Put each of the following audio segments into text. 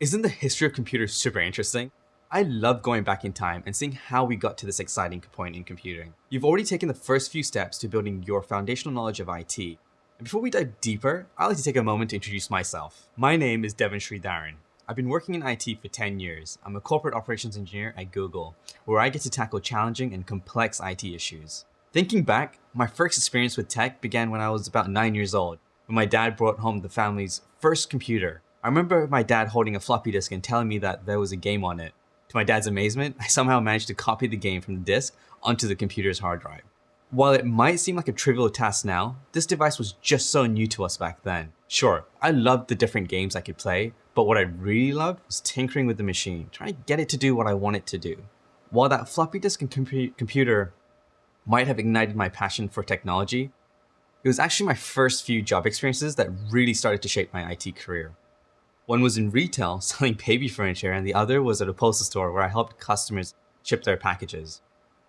Isn't the history of computers super interesting? I love going back in time and seeing how we got to this exciting point in computing. You've already taken the first few steps to building your foundational knowledge of IT. And before we dive deeper, I'd like to take a moment to introduce myself. My name is Devon Sridharan. I've been working in IT for 10 years. I'm a corporate operations engineer at Google, where I get to tackle challenging and complex IT issues. Thinking back, my first experience with tech began when I was about 9 years old, when my dad brought home the family's first computer. I remember my dad holding a floppy disk and telling me that there was a game on it. To my dad's amazement, I somehow managed to copy the game from the disk onto the computer's hard drive. While it might seem like a trivial task now, this device was just so new to us back then. Sure, I loved the different games I could play, but what I really loved was tinkering with the machine, trying to get it to do what I want it to do. While that floppy disk and compu computer might have ignited my passion for technology, it was actually my first few job experiences that really started to shape my IT career. One was in retail, selling baby furniture, and the other was at a postal store where I helped customers ship their packages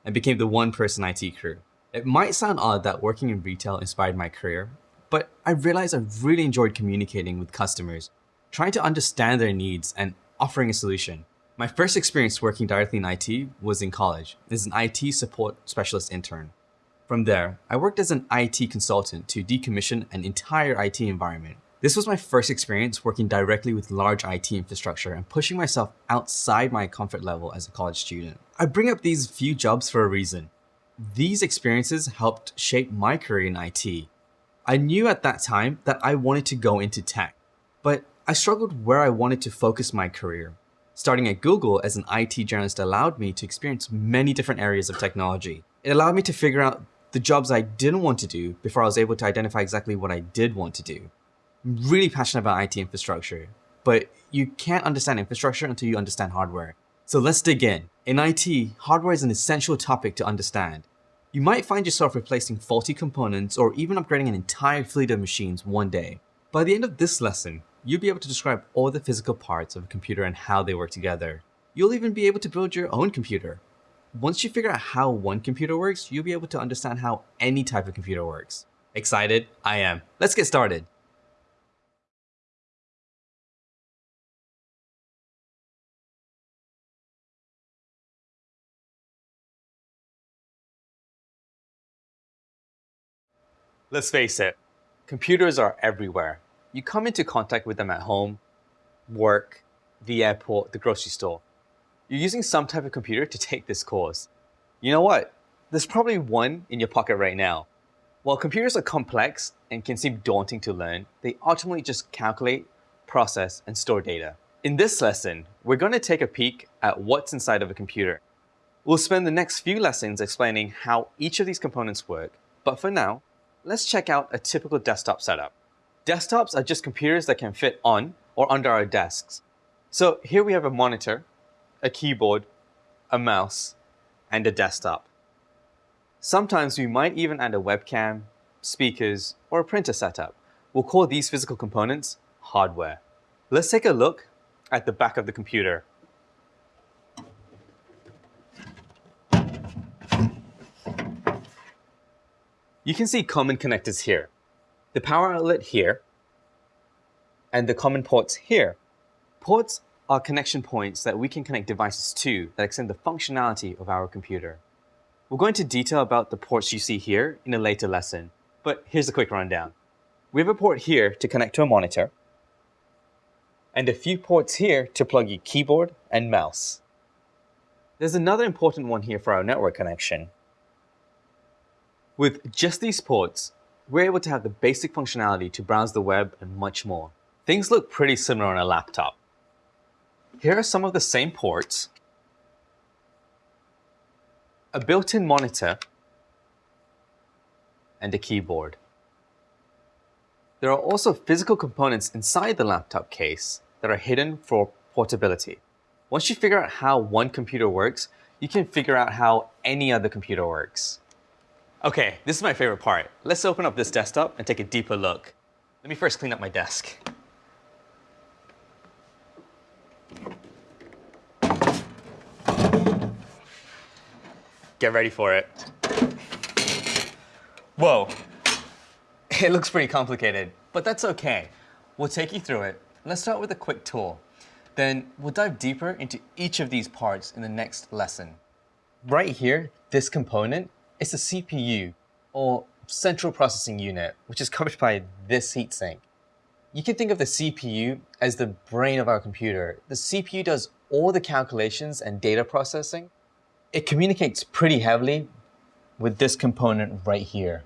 and became the one person IT crew. It might sound odd that working in retail inspired my career, but I realized I really enjoyed communicating with customers, trying to understand their needs and offering a solution. My first experience working directly in IT was in college as an IT support specialist intern. From there, I worked as an IT consultant to decommission an entire IT environment. This was my first experience working directly with large IT infrastructure and pushing myself outside my comfort level as a college student. I bring up these few jobs for a reason. These experiences helped shape my career in IT. I knew at that time that I wanted to go into tech, but I struggled where I wanted to focus my career. Starting at Google as an IT journalist allowed me to experience many different areas of technology. It allowed me to figure out the jobs I didn't want to do before I was able to identify exactly what I did want to do. Really passionate about IT infrastructure, but you can't understand infrastructure until you understand hardware. So let's dig in. In IT, hardware is an essential topic to understand. You might find yourself replacing faulty components or even upgrading an entire fleet of machines one day. By the end of this lesson, you'll be able to describe all the physical parts of a computer and how they work together. You'll even be able to build your own computer. Once you figure out how one computer works, you'll be able to understand how any type of computer works. Excited? I am. Let's get started. Let's face it, computers are everywhere. You come into contact with them at home, work, the airport, the grocery store. You're using some type of computer to take this course. You know what? There's probably one in your pocket right now. While computers are complex and can seem daunting to learn, they ultimately just calculate, process, and store data. In this lesson, we're going to take a peek at what's inside of a computer. We'll spend the next few lessons explaining how each of these components work, but for now, Let's check out a typical desktop setup. Desktops are just computers that can fit on or under our desks. So here we have a monitor, a keyboard, a mouse, and a desktop. Sometimes we might even add a webcam, speakers, or a printer setup. We'll call these physical components hardware. Let's take a look at the back of the computer. You can see common connectors here. The power outlet here, and the common ports here. Ports are connection points that we can connect devices to that extend the functionality of our computer. We'll go into detail about the ports you see here in a later lesson, but here's a quick rundown. We have a port here to connect to a monitor, and a few ports here to plug your keyboard and mouse. There's another important one here for our network connection, with just these ports, we're able to have the basic functionality to browse the web and much more. Things look pretty similar on a laptop. Here are some of the same ports, a built-in monitor, and a keyboard. There are also physical components inside the laptop case that are hidden for portability. Once you figure out how one computer works, you can figure out how any other computer works. Okay, this is my favorite part. Let's open up this desktop and take a deeper look. Let me first clean up my desk. Get ready for it. Whoa, it looks pretty complicated, but that's okay. We'll take you through it. Let's start with a quick tour. Then we'll dive deeper into each of these parts in the next lesson. Right here, this component is the CPU, or Central Processing Unit, which is covered by this heatsink. You can think of the CPU as the brain of our computer. The CPU does all the calculations and data processing. It communicates pretty heavily with this component right here,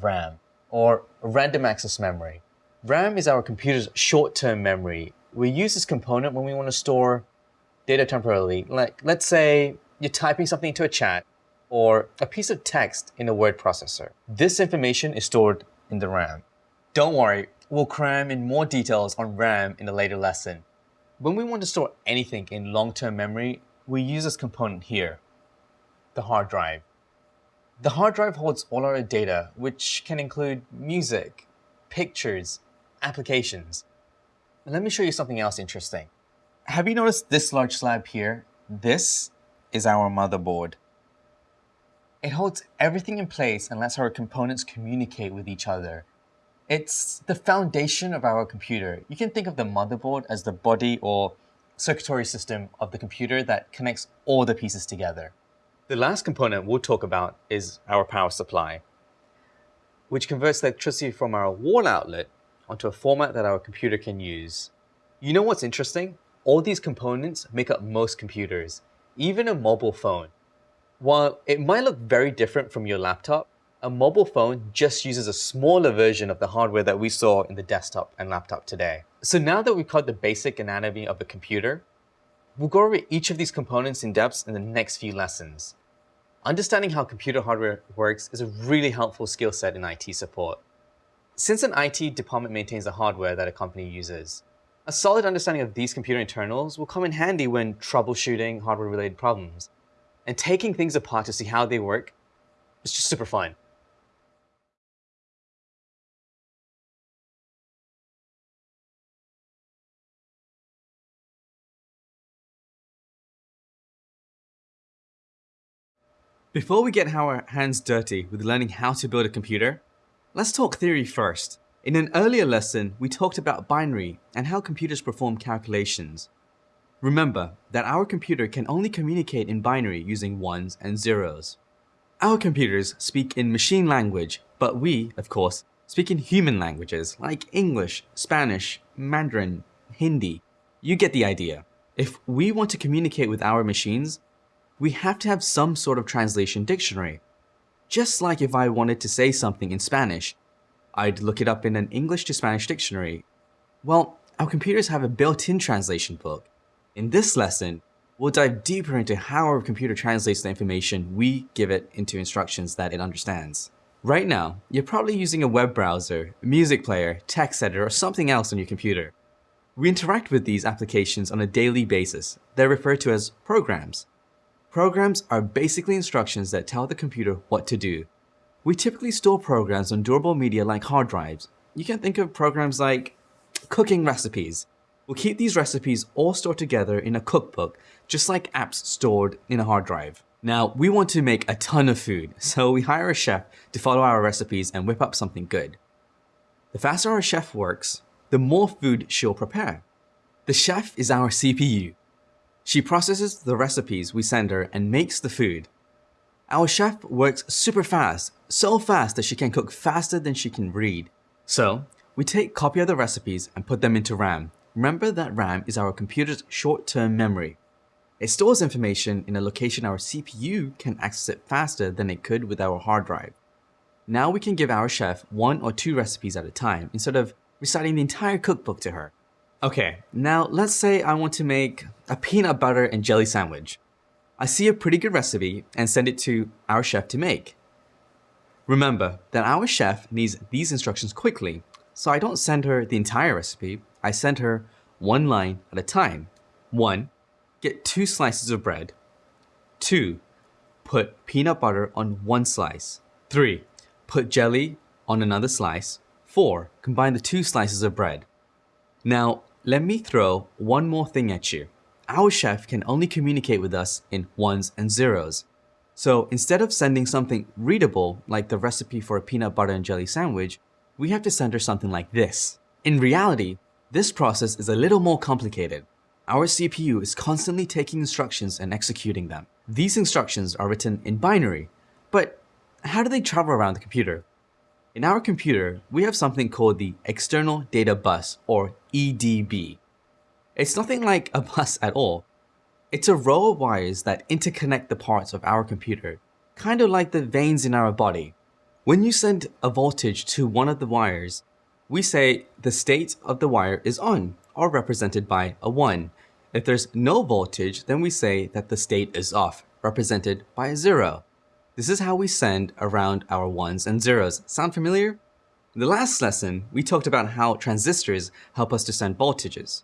RAM, or random access memory. RAM is our computer's short-term memory. We use this component when we want to store data temporarily. Like, let's say you're typing something into a chat or a piece of text in a word processor. This information is stored in the RAM. Don't worry, We'll cram in more details on RAM in a later lesson. When we want to store anything in long-term memory, we use this component here, the hard drive. The hard drive holds all our data, which can include music, pictures, applications. Let me show you something else interesting. Have you noticed this large slab here? This is our motherboard. It holds everything in place and lets our components communicate with each other. It's the foundation of our computer. You can think of the motherboard as the body or circuitry system of the computer that connects all the pieces together. The last component we'll talk about is our power supply, which converts electricity from our wall outlet onto a format that our computer can use. You know what's interesting? All these components make up most computers, even a mobile phone. While it might look very different from your laptop, a mobile phone just uses a smaller version of the hardware that we saw in the desktop and laptop today. So now that we've covered the basic anatomy of a computer, we'll go over each of these components in depth in the next few lessons. Understanding how computer hardware works is a really helpful skill set in IT support. Since an IT department maintains the hardware that a company uses, a solid understanding of these computer internals will come in handy when troubleshooting hardware-related problems. And taking things apart to see how they work is just super fun. Before we get our hands dirty with learning how to build a computer, let's talk theory first. In an earlier lesson, we talked about binary and how computers perform calculations. Remember that our computer can only communicate in binary using ones and zeros. Our computers speak in machine language, but we, of course, speak in human languages like English, Spanish, Mandarin, Hindi. You get the idea. If we want to communicate with our machines, we have to have some sort of translation dictionary. Just like if I wanted to say something in Spanish, I'd look it up in an English to Spanish dictionary. Well, our computers have a built-in translation book. In this lesson, we'll dive deeper into how our computer translates the information we give it into instructions that it understands. Right now, you're probably using a web browser, a music player, text editor, or something else on your computer. We interact with these applications on a daily basis. They're referred to as programs. Programs are basically instructions that tell the computer what to do. We typically store programs on durable media like hard drives. You can think of programs like cooking recipes. We'll keep these recipes all stored together in a cookbook, just like apps stored in a hard drive. Now, we want to make a ton of food, so we hire a chef to follow our recipes and whip up something good. The faster our chef works, the more food she'll prepare. The chef is our CPU, she processes the recipes we send her and makes the food. Our chef works super fast, so fast that she can cook faster than she can read. So, we take copy of the recipes and put them into RAM. Remember that RAM is our computer's short-term memory. It stores information in a location our CPU can access it faster than it could with our hard drive. Now we can give our chef one or two recipes at a time instead of reciting the entire cookbook to her. Okay, now let's say I want to make a peanut butter and jelly sandwich. I see a pretty good recipe and send it to our chef to make. Remember that our chef needs these instructions quickly, so I don't send her the entire recipe, I send her one line at a time. 1. Get two slices of bread. 2. Put peanut butter on one slice. 3. Put jelly on another slice. 4. Combine the two slices of bread. Now, let me throw one more thing at you. Our chef can only communicate with us in ones and zeros. So instead of sending something readable like the recipe for a peanut butter and jelly sandwich, we have to send her something like this. In reality, this process is a little more complicated. Our CPU is constantly taking instructions and executing them. These instructions are written in binary, but how do they travel around the computer? In our computer, we have something called the External Data Bus, or EDB. It's nothing like a bus at all. It's a row of wires that interconnect the parts of our computer, kind of like the veins in our body. When you send a voltage to one of the wires, we say the state of the wire is on, or represented by a 1. If there's no voltage, then we say that the state is off, represented by a 0. This is how we send around our ones and zeros. Sound familiar? In the last lesson, we talked about how transistors help us to send voltages.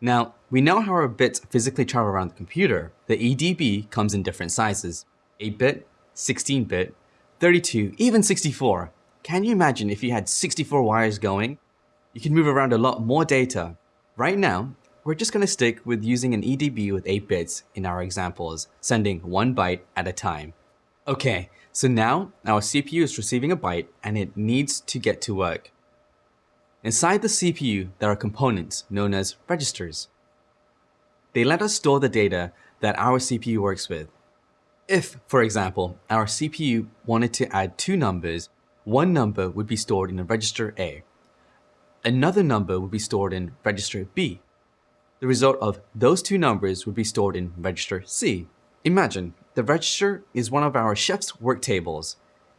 Now, we know how our bits physically travel around the computer. The EDB comes in different sizes, 8-bit, 16-bit, 32, even 64. Can you imagine if you had 64 wires going? You can move around a lot more data. Right now, we're just going to stick with using an EDB with 8 bits in our examples, sending 1 byte at a time. Okay, so now our CPU is receiving a byte and it needs to get to work. Inside the CPU, there are components known as registers. They let us store the data that our CPU works with. If, for example, our CPU wanted to add two numbers, one number would be stored in register A. Another number would be stored in register B. The result of those two numbers would be stored in register C. Imagine the register is one of our chef's work tables.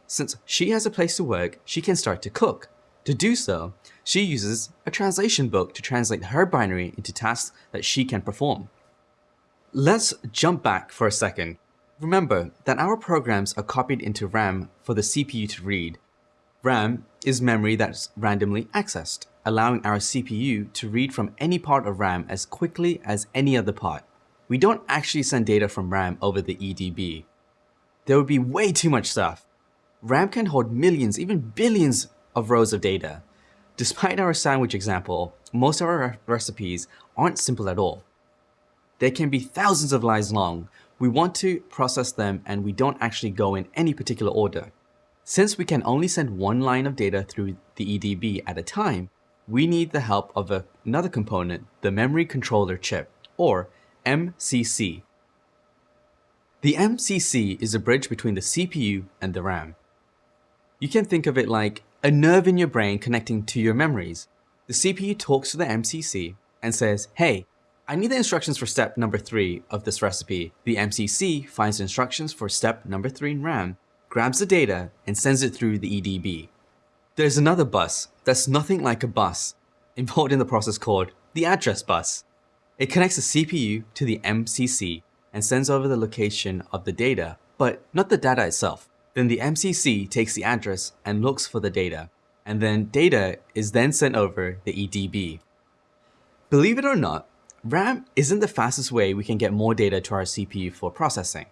Since she has a place to work, she can start to cook. To do so, she uses a translation book to translate her binary into tasks that she can perform. Let's jump back for a second. Remember that our programs are copied into RAM for the CPU to read. RAM is memory that's randomly accessed, allowing our CPU to read from any part of RAM as quickly as any other part we don't actually send data from RAM over the EDB. There would be way too much stuff. RAM can hold millions, even billions of rows of data. Despite our sandwich example, most of our recipes aren't simple at all. They can be thousands of lines long. We want to process them and we don't actually go in any particular order. Since we can only send one line of data through the EDB at a time, we need the help of a, another component, the memory controller chip, or MCC. The MCC is a bridge between the CPU and the RAM. You can think of it like a nerve in your brain connecting to your memories. The CPU talks to the MCC and says, hey, I need the instructions for step number 3 of this recipe. The MCC finds instructions for step number 3 in RAM, grabs the data, and sends it through the EDB. There's another bus that's nothing like a bus, involved in the process called the address bus. It connects the CPU to the MCC and sends over the location of the data, but not the data itself. Then the MCC takes the address and looks for the data, and then data is then sent over the EDB. Believe it or not, RAM isn't the fastest way we can get more data to our CPU for processing.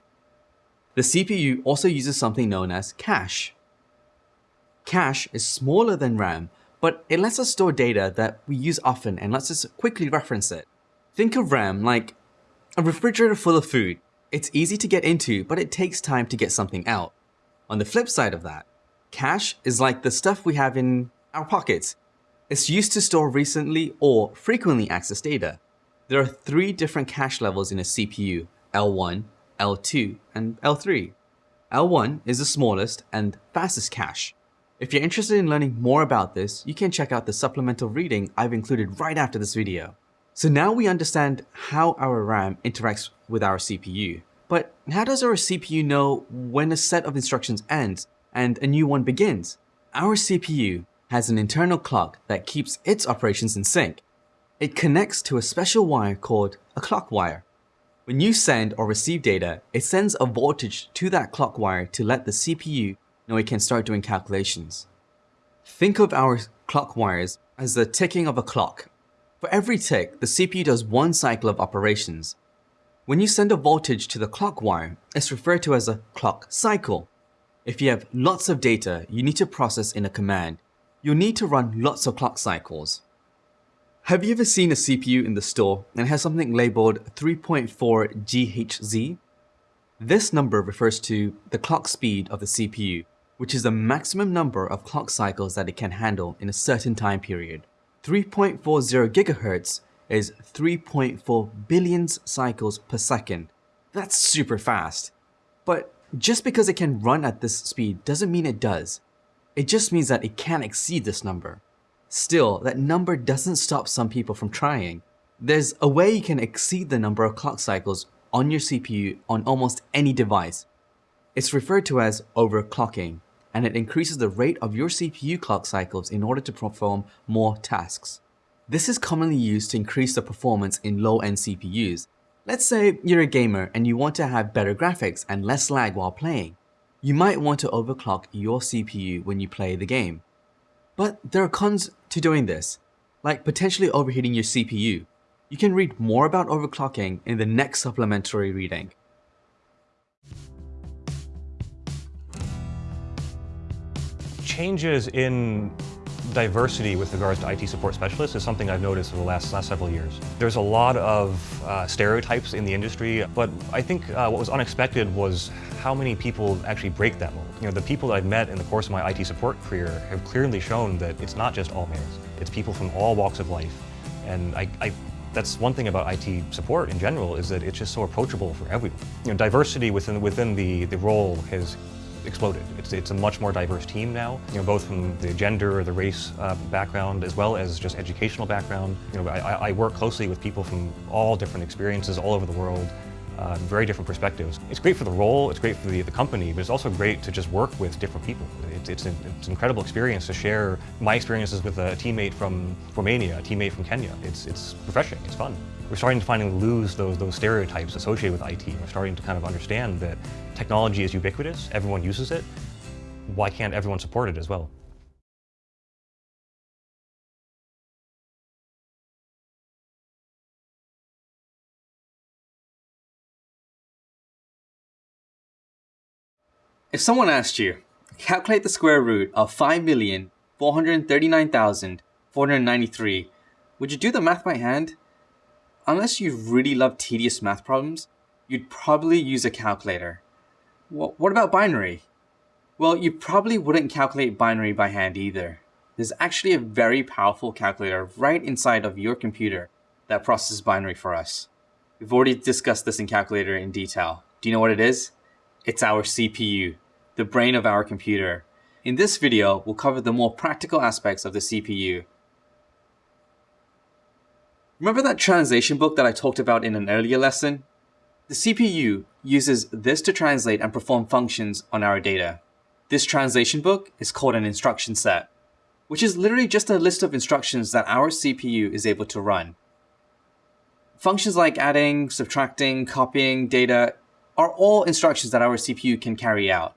The CPU also uses something known as cache. Cache is smaller than RAM, but it lets us store data that we use often and lets us quickly reference it. Think of RAM like a refrigerator full of food. It's easy to get into, but it takes time to get something out. On the flip side of that, cache is like the stuff we have in our pockets. It's used to store recently or frequently accessed data. There are three different cache levels in a CPU, L1, L2, and L3. L1 is the smallest and fastest cache. If you're interested in learning more about this, you can check out the supplemental reading I've included right after this video. So now we understand how our RAM interacts with our CPU. But how does our CPU know when a set of instructions ends and a new one begins? Our CPU has an internal clock that keeps its operations in sync. It connects to a special wire called a clock wire. When you send or receive data, it sends a voltage to that clock wire to let the CPU know it can start doing calculations. Think of our clock wires as the ticking of a clock for every tick, the CPU does one cycle of operations. When you send a voltage to the clock wire, it's referred to as a clock cycle. If you have lots of data you need to process in a command, you'll need to run lots of clock cycles. Have you ever seen a CPU in the store and has something labeled 3.4 GHz? This number refers to the clock speed of the CPU, which is the maximum number of clock cycles that it can handle in a certain time period. 3.40 GHz is 3.4 billion cycles per second. That's super fast. But just because it can run at this speed doesn't mean it does. It just means that it can't exceed this number. Still, that number doesn't stop some people from trying. There's a way you can exceed the number of clock cycles on your CPU on almost any device. It's referred to as overclocking, and it increases the rate of your CPU clock cycles in order to perform more tasks. This is commonly used to increase the performance in low-end CPUs. Let's say you're a gamer and you want to have better graphics and less lag while playing. You might want to overclock your CPU when you play the game. But there are cons to doing this, like potentially overheating your CPU. You can read more about overclocking in the next supplementary reading. Changes in diversity with regards to IT support specialists is something I've noticed over the last, last several years. There's a lot of uh, stereotypes in the industry, but I think uh, what was unexpected was how many people actually break that mold. You know, the people that I've met in the course of my IT support career have clearly shown that it's not just all males. It's people from all walks of life. And I, I that's one thing about IT support in general is that it's just so approachable for everyone. You know, diversity within within the, the role has exploded. It's, it's a much more diverse team now, you know, both from the gender or the race uh, background as well as just educational background. You know, I, I work closely with people from all different experiences all over the world, uh, very different perspectives. It's great for the role, it's great for the, the company, but it's also great to just work with different people. It, it's, an, it's an incredible experience to share my experiences with a teammate from Romania, a teammate from Kenya. It's, it's refreshing, it's fun. We're starting to finally lose those, those stereotypes associated with IT. We're starting to kind of understand that technology is ubiquitous, everyone uses it. Why can't everyone support it as well? If someone asked you, calculate the square root of 5,439,493, would you do the math by hand? Unless you really love tedious math problems, you'd probably use a calculator. Well, what about binary? Well, you probably wouldn't calculate binary by hand either. There's actually a very powerful calculator right inside of your computer that processes binary for us. We've already discussed this in calculator in detail. Do you know what it is? It's our CPU the brain of our computer. In this video, we'll cover the more practical aspects of the CPU. Remember that translation book that I talked about in an earlier lesson? The CPU uses this to translate and perform functions on our data. This translation book is called an instruction set, which is literally just a list of instructions that our CPU is able to run. Functions like adding, subtracting, copying data are all instructions that our CPU can carry out.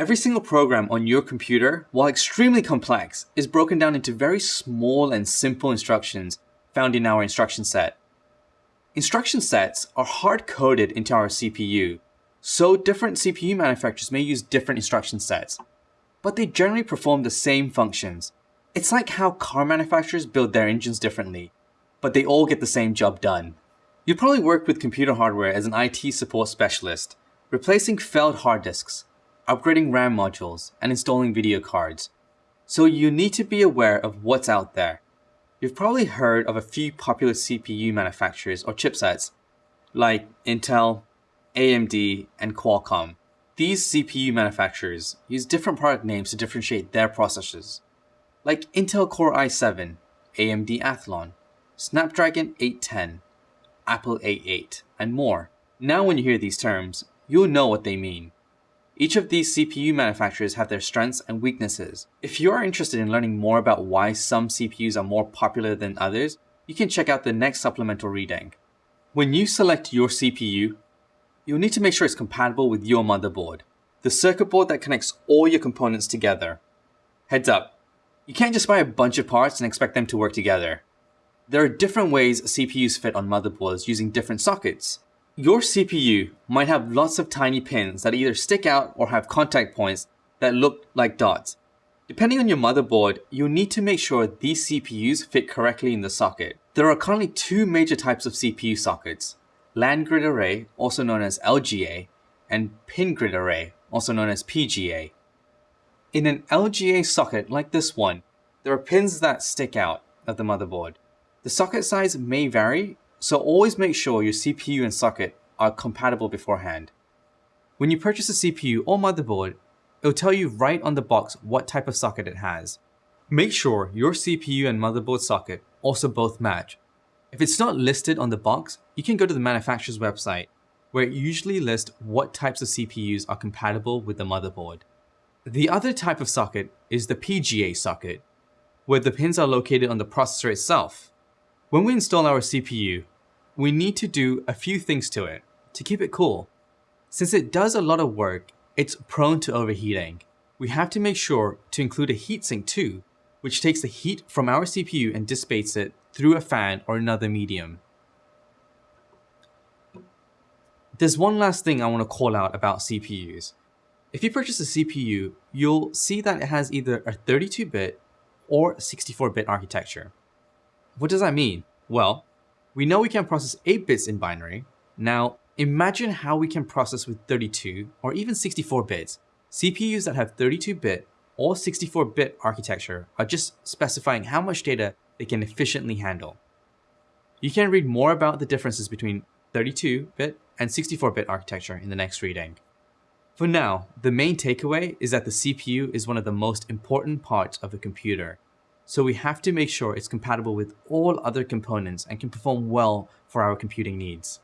Every single program on your computer, while extremely complex, is broken down into very small and simple instructions found in our instruction set. Instruction sets are hard-coded into our CPU, so different CPU manufacturers may use different instruction sets, but they generally perform the same functions. It's like how car manufacturers build their engines differently, but they all get the same job done. You probably work with computer hardware as an IT support specialist, replacing failed hard disks, upgrading RAM modules, and installing video cards. So you need to be aware of what's out there. You've probably heard of a few popular CPU manufacturers or chipsets, like Intel, AMD, and Qualcomm. These CPU manufacturers use different product names to differentiate their processors, like Intel Core i7, AMD Athlon, Snapdragon 810, Apple A8, and more. Now when you hear these terms, you'll know what they mean. Each of these CPU manufacturers have their strengths and weaknesses. If you are interested in learning more about why some CPUs are more popular than others, you can check out the next supplemental reading. When you select your CPU, you'll need to make sure it's compatible with your motherboard, the circuit board that connects all your components together. Heads up, you can't just buy a bunch of parts and expect them to work together. There are different ways CPUs fit on motherboards using different sockets. Your CPU might have lots of tiny pins that either stick out or have contact points that look like dots. Depending on your motherboard, you'll need to make sure these CPUs fit correctly in the socket. There are currently two major types of CPU sockets, land grid array, also known as LGA, and pin grid array, also known as PGA. In an LGA socket like this one, there are pins that stick out of the motherboard. The socket size may vary, so always make sure your CPU and socket are compatible beforehand. When you purchase a CPU or motherboard, it'll tell you right on the box what type of socket it has. Make sure your CPU and motherboard socket also both match. If it's not listed on the box, you can go to the manufacturer's website, where it usually lists what types of CPUs are compatible with the motherboard. The other type of socket is the PGA socket, where the pins are located on the processor itself. When we install our CPU, we need to do a few things to it to keep it cool. Since it does a lot of work, it's prone to overheating. We have to make sure to include a heatsink too, which takes the heat from our CPU and dissipates it through a fan or another medium. There's one last thing I want to call out about CPUs. If you purchase a CPU, you'll see that it has either a 32-bit or 64-bit architecture. What does that mean? Well, we know we can process 8 bits in binary. Now, imagine how we can process with 32 or even 64 bits. CPUs that have 32-bit or 64-bit architecture are just specifying how much data they can efficiently handle. You can read more about the differences between 32-bit and 64-bit architecture in the next reading. For now, the main takeaway is that the CPU is one of the most important parts of a computer, so we have to make sure it's compatible with all other components and can perform well for our computing needs.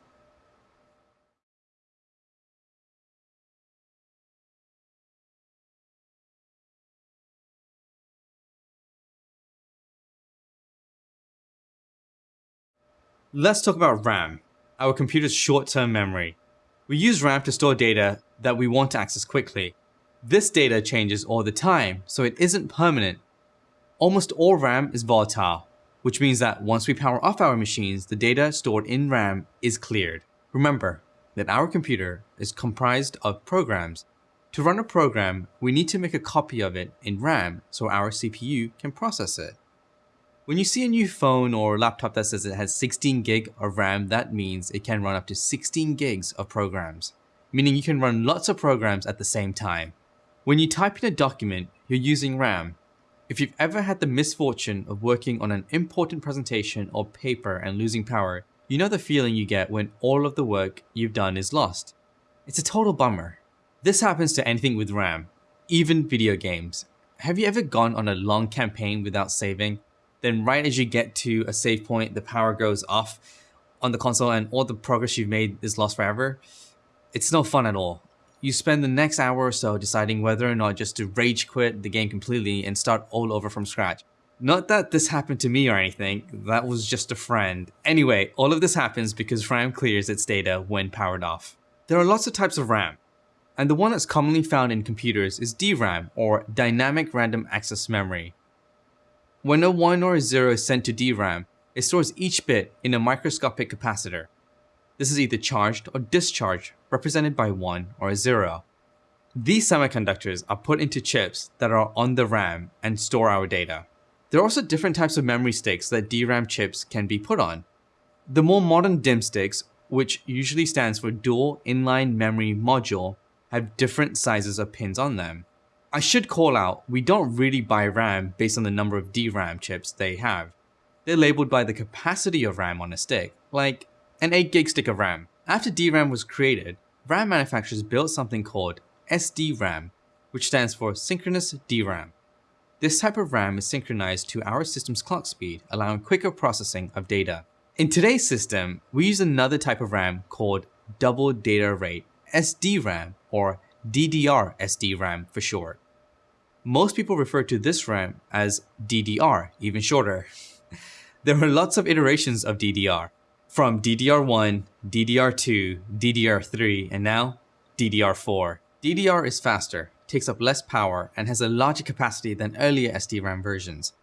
Let's talk about RAM, our computer's short-term memory. We use RAM to store data that we want to access quickly. This data changes all the time, so it isn't permanent. Almost all RAM is volatile, which means that once we power off our machines, the data stored in RAM is cleared. Remember that our computer is comprised of programs. To run a program, we need to make a copy of it in RAM so our CPU can process it. When you see a new phone or laptop that says it has 16 gig of RAM, that means it can run up to 16 gigs of programs, meaning you can run lots of programs at the same time. When you type in a document, you're using RAM. If you've ever had the misfortune of working on an important presentation or paper and losing power, you know the feeling you get when all of the work you've done is lost. It's a total bummer. This happens to anything with RAM, even video games. Have you ever gone on a long campaign without saving? then right as you get to a save point, the power goes off on the console and all the progress you've made is lost forever. It's no fun at all. You spend the next hour or so deciding whether or not just to rage quit the game completely and start all over from scratch. Not that this happened to me or anything, that was just a friend. Anyway, all of this happens because RAM clears its data when powered off. There are lots of types of RAM, and the one that's commonly found in computers is DRAM, or Dynamic Random Access Memory. When a 1 or a 0 is sent to DRAM, it stores each bit in a microscopic capacitor. This is either charged or discharged, represented by 1 or a 0. These semiconductors are put into chips that are on the RAM and store our data. There are also different types of memory sticks that DRAM chips can be put on. The more modern DIMM sticks, which usually stands for Dual Inline Memory Module, have different sizes of pins on them. I should call out, we don't really buy RAM based on the number of DRAM chips they have. They're labeled by the capacity of RAM on a stick, like an 8 gig stick of RAM. After DRAM was created, RAM manufacturers built something called SDRAM, which stands for Synchronous DRAM. This type of RAM is synchronized to our system's clock speed, allowing quicker processing of data. In today's system, we use another type of RAM called Double Data Rate, SDRAM, or DDR SDRAM for short. Most people refer to this RAM as DDR, even shorter. there are lots of iterations of DDR, from DDR1, DDR2, DDR3, and now DDR4. DDR is faster, takes up less power, and has a larger capacity than earlier SDRAM versions.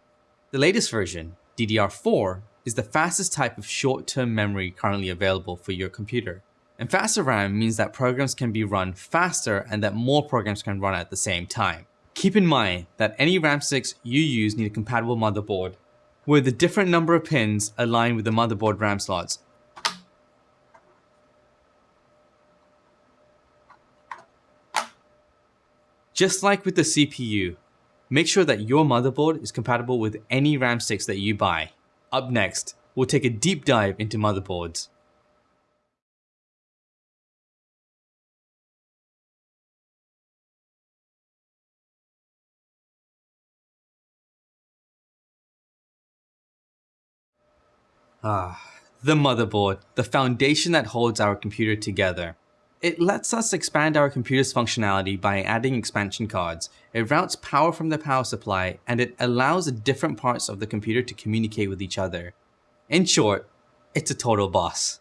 The latest version, DDR4, is the fastest type of short-term memory currently available for your computer. And faster RAM means that programs can be run faster and that more programs can run at the same time. Keep in mind that any RAM sticks you use need a compatible motherboard, where the different number of pins align with the motherboard RAM slots. Just like with the CPU, make sure that your motherboard is compatible with any RAM sticks that you buy. Up next, we'll take a deep dive into motherboards. Ah, the motherboard, the foundation that holds our computer together. It lets us expand our computer's functionality by adding expansion cards. It routes power from the power supply and it allows the different parts of the computer to communicate with each other. In short, it's a total boss.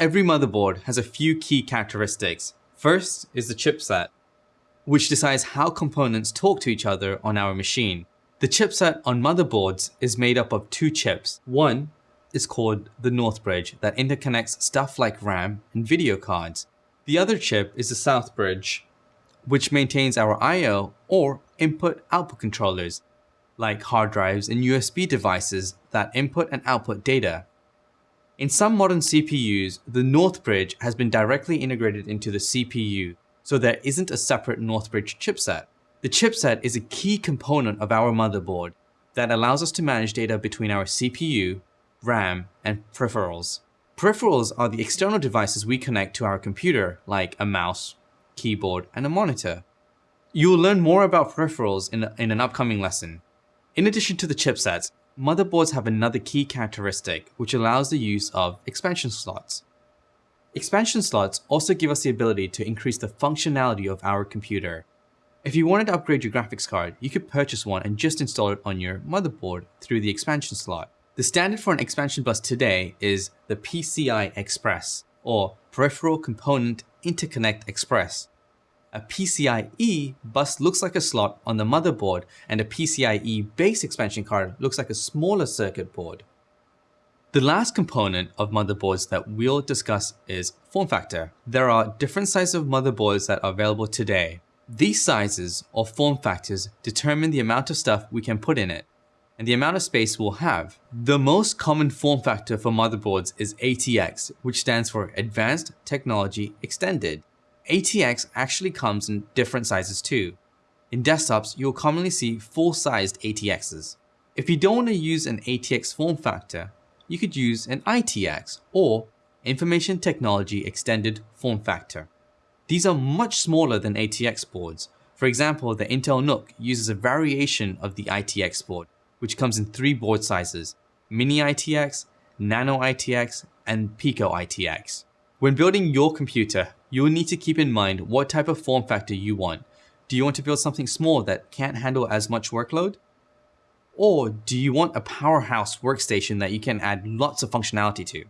Every motherboard has a few key characteristics. First is the chipset, which decides how components talk to each other on our machine. The chipset on motherboards is made up of two chips. One is called the North Bridge that interconnects stuff like RAM and video cards. The other chip is the South Bridge, which maintains our I.O. or input-output controllers, like hard drives and USB devices that input and output data. In some modern CPUs, the North Bridge has been directly integrated into the CPU, so there isn't a separate North Bridge chipset. The chipset is a key component of our motherboard that allows us to manage data between our CPU, RAM, and peripherals. Peripherals are the external devices we connect to our computer, like a mouse, keyboard, and a monitor. You will learn more about peripherals in, in an upcoming lesson. In addition to the chipsets, motherboards have another key characteristic which allows the use of expansion slots. Expansion slots also give us the ability to increase the functionality of our computer. If you wanted to upgrade your graphics card, you could purchase one and just install it on your motherboard through the expansion slot. The standard for an expansion bus today is the PCI Express, or Peripheral Component Interconnect Express. A PCIe bus looks like a slot on the motherboard and a PCIe base expansion card looks like a smaller circuit board. The last component of motherboards that we'll discuss is form factor. There are different sizes of motherboards that are available today. These sizes or form factors determine the amount of stuff we can put in it and the amount of space we'll have. The most common form factor for motherboards is ATX, which stands for Advanced Technology Extended. ATX actually comes in different sizes too. In desktops, you'll commonly see full-sized ATXs. If you don't want to use an ATX form factor, you could use an ITX or Information Technology Extended form factor. These are much smaller than ATX boards. For example, the Intel NUC uses a variation of the ITX board, which comes in three board sizes, Mini ITX, Nano ITX, and Pico ITX. When building your computer, you will need to keep in mind what type of form factor you want. Do you want to build something small that can't handle as much workload? Or do you want a powerhouse workstation that you can add lots of functionality to?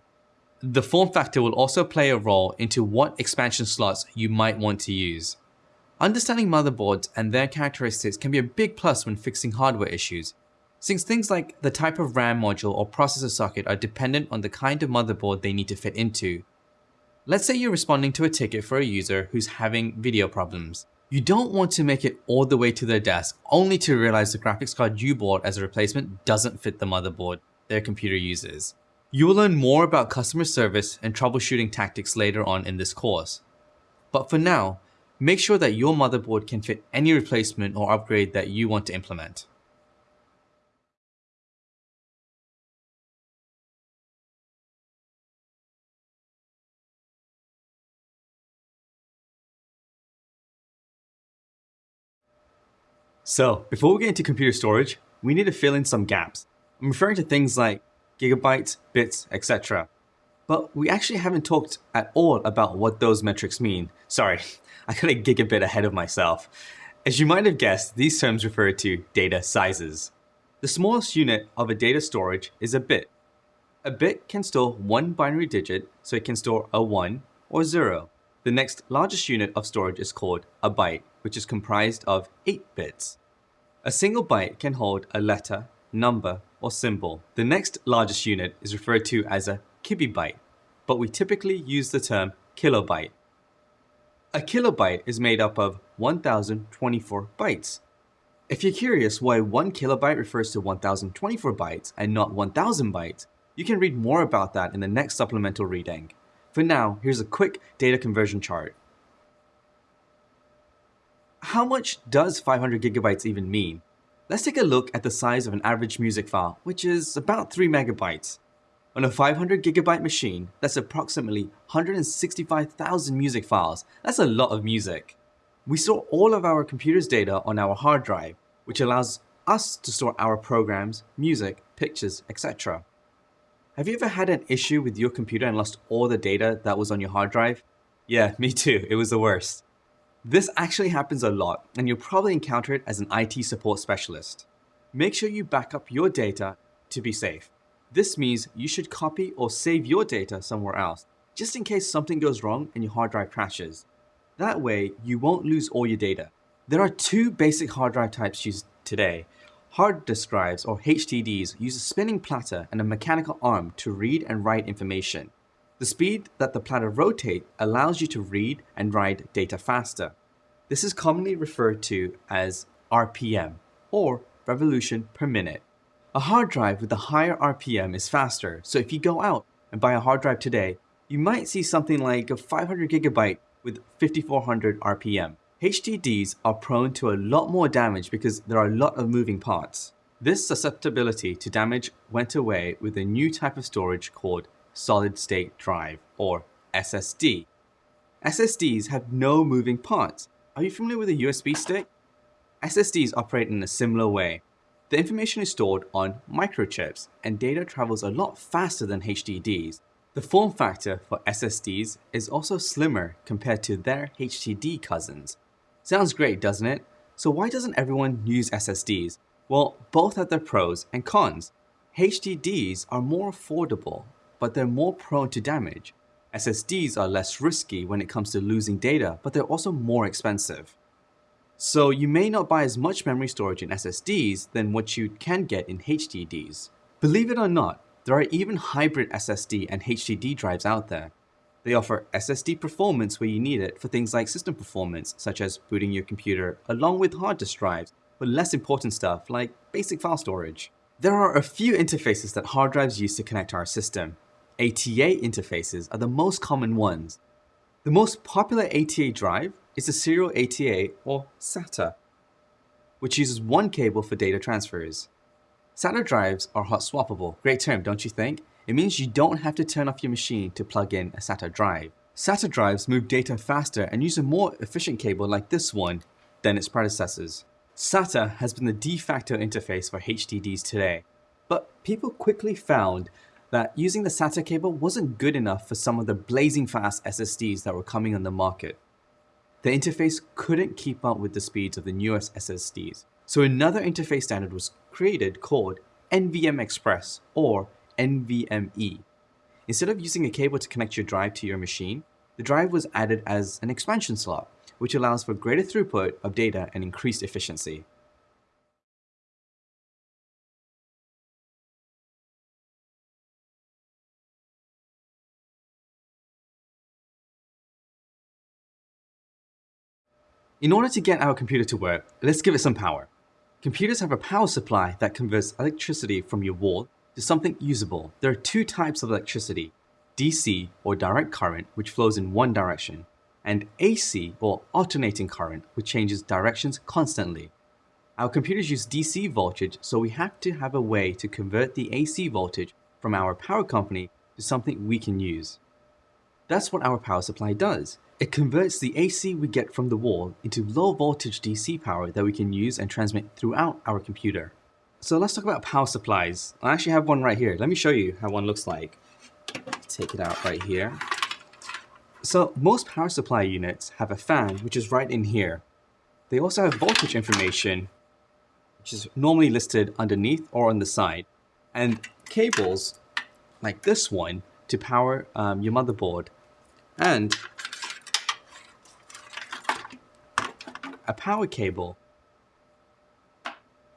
The form factor will also play a role into what expansion slots you might want to use. Understanding motherboards and their characteristics can be a big plus when fixing hardware issues, since things like the type of RAM module or processor socket are dependent on the kind of motherboard they need to fit into. Let's say you're responding to a ticket for a user who's having video problems. You don't want to make it all the way to their desk only to realize the graphics card you bought as a replacement doesn't fit the motherboard their computer uses. You will learn more about customer service and troubleshooting tactics later on in this course. But for now, make sure that your motherboard can fit any replacement or upgrade that you want to implement. So, before we get into computer storage, we need to fill in some gaps. I'm referring to things like gigabytes, bits, etc. But we actually haven't talked at all about what those metrics mean. Sorry, I got a gigabit ahead of myself. As you might have guessed, these terms refer to data sizes. The smallest unit of a data storage is a bit. A bit can store one binary digit, so it can store a 1 or 0. The next largest unit of storage is called a byte, which is comprised of 8 bits. A single byte can hold a letter, number, or symbol. The next largest unit is referred to as a kibibyte, but we typically use the term kilobyte. A kilobyte is made up of 1024 bytes. If you're curious why 1 kilobyte refers to 1024 bytes and not 1000 bytes, you can read more about that in the next supplemental reading. For now, here's a quick data conversion chart. How much does 500 gigabytes even mean? Let's take a look at the size of an average music file, which is about 3 megabytes. On a 500 gigabyte machine, that's approximately 165,000 music files. That's a lot of music. We store all of our computer's data on our hard drive, which allows us to store our programs, music, pictures, etc. Have you ever had an issue with your computer and lost all the data that was on your hard drive? Yeah, me too, it was the worst. This actually happens a lot, and you'll probably encounter it as an IT support specialist. Make sure you back up your data to be safe. This means you should copy or save your data somewhere else, just in case something goes wrong and your hard drive crashes. That way, you won't lose all your data. There are two basic hard drive types used today. Hard disk drives, or HDDs, use a spinning platter and a mechanical arm to read and write information. The speed that the platter rotates allows you to read and write data faster. This is commonly referred to as RPM, or revolution per minute. A hard drive with a higher RPM is faster, so if you go out and buy a hard drive today, you might see something like a 500 gigabyte with 5400 RPM. HDDs are prone to a lot more damage because there are a lot of moving parts. This susceptibility to damage went away with a new type of storage called solid state drive, or SSD. SSDs have no moving parts. Are you familiar with a USB stick? SSDs operate in a similar way. The information is stored on microchips, and data travels a lot faster than HDDs. The form factor for SSDs is also slimmer compared to their HDD cousins. Sounds great, doesn't it? So why doesn't everyone use SSDs? Well, both have their pros and cons. HDDs are more affordable but they're more prone to damage. SSDs are less risky when it comes to losing data, but they're also more expensive. So you may not buy as much memory storage in SSDs than what you can get in HDDs. Believe it or not, there are even hybrid SSD and HDD drives out there. They offer SSD performance where you need it for things like system performance, such as booting your computer, along with hard disk drives, but less important stuff like basic file storage. There are a few interfaces that hard drives use to connect to our system, ATA interfaces are the most common ones. The most popular ATA drive is the serial ATA or SATA, which uses one cable for data transfers. SATA drives are hot swappable. Great term, don't you think? It means you don't have to turn off your machine to plug in a SATA drive. SATA drives move data faster and use a more efficient cable like this one than its predecessors. SATA has been the de facto interface for HDDs today, but people quickly found that using the SATA cable wasn't good enough for some of the blazing fast SSDs that were coming on the market. The interface couldn't keep up with the speeds of the newest SSDs, so another interface standard was created called NVM Express or NVMe. Instead of using a cable to connect your drive to your machine, the drive was added as an expansion slot, which allows for greater throughput of data and increased efficiency. In order to get our computer to work, let's give it some power. Computers have a power supply that converts electricity from your wall to something usable. There are two types of electricity, DC or direct current which flows in one direction, and AC or alternating current which changes directions constantly. Our computers use DC voltage so we have to have a way to convert the AC voltage from our power company to something we can use. That's what our power supply does. It converts the AC we get from the wall into low voltage DC power that we can use and transmit throughout our computer. So let's talk about power supplies. I actually have one right here. Let me show you how one looks like. Take it out right here. So most power supply units have a fan, which is right in here. They also have voltage information, which is normally listed underneath or on the side, and cables like this one to power um, your motherboard. And a power cable.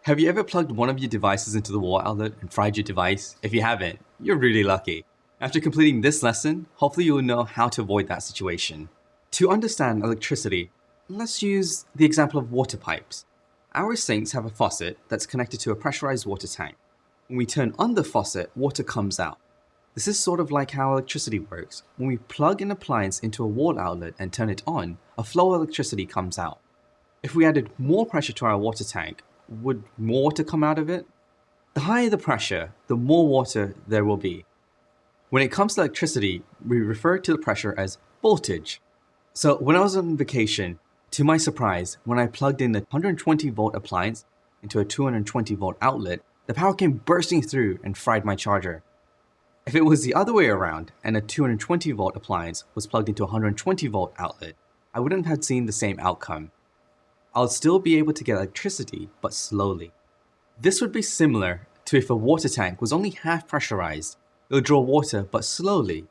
Have you ever plugged one of your devices into the wall outlet and fried your device? If you haven't, you're really lucky. After completing this lesson, hopefully you'll know how to avoid that situation. To understand electricity, let's use the example of water pipes. Our sinks have a faucet that's connected to a pressurized water tank. When we turn on the faucet, water comes out. This is sort of like how electricity works. When we plug an appliance into a wall outlet and turn it on, a flow of electricity comes out. If we added more pressure to our water tank, would more water come out of it? The higher the pressure, the more water there will be. When it comes to electricity, we refer to the pressure as voltage. So when I was on vacation, to my surprise, when I plugged in the 120 volt appliance into a 220 volt outlet, the power came bursting through and fried my charger. If it was the other way around and a 220 volt appliance was plugged into a 120 volt outlet, I wouldn't have seen the same outcome. I'll still be able to get electricity, but slowly. This would be similar to if a water tank was only half pressurized. It would draw water, but slowly.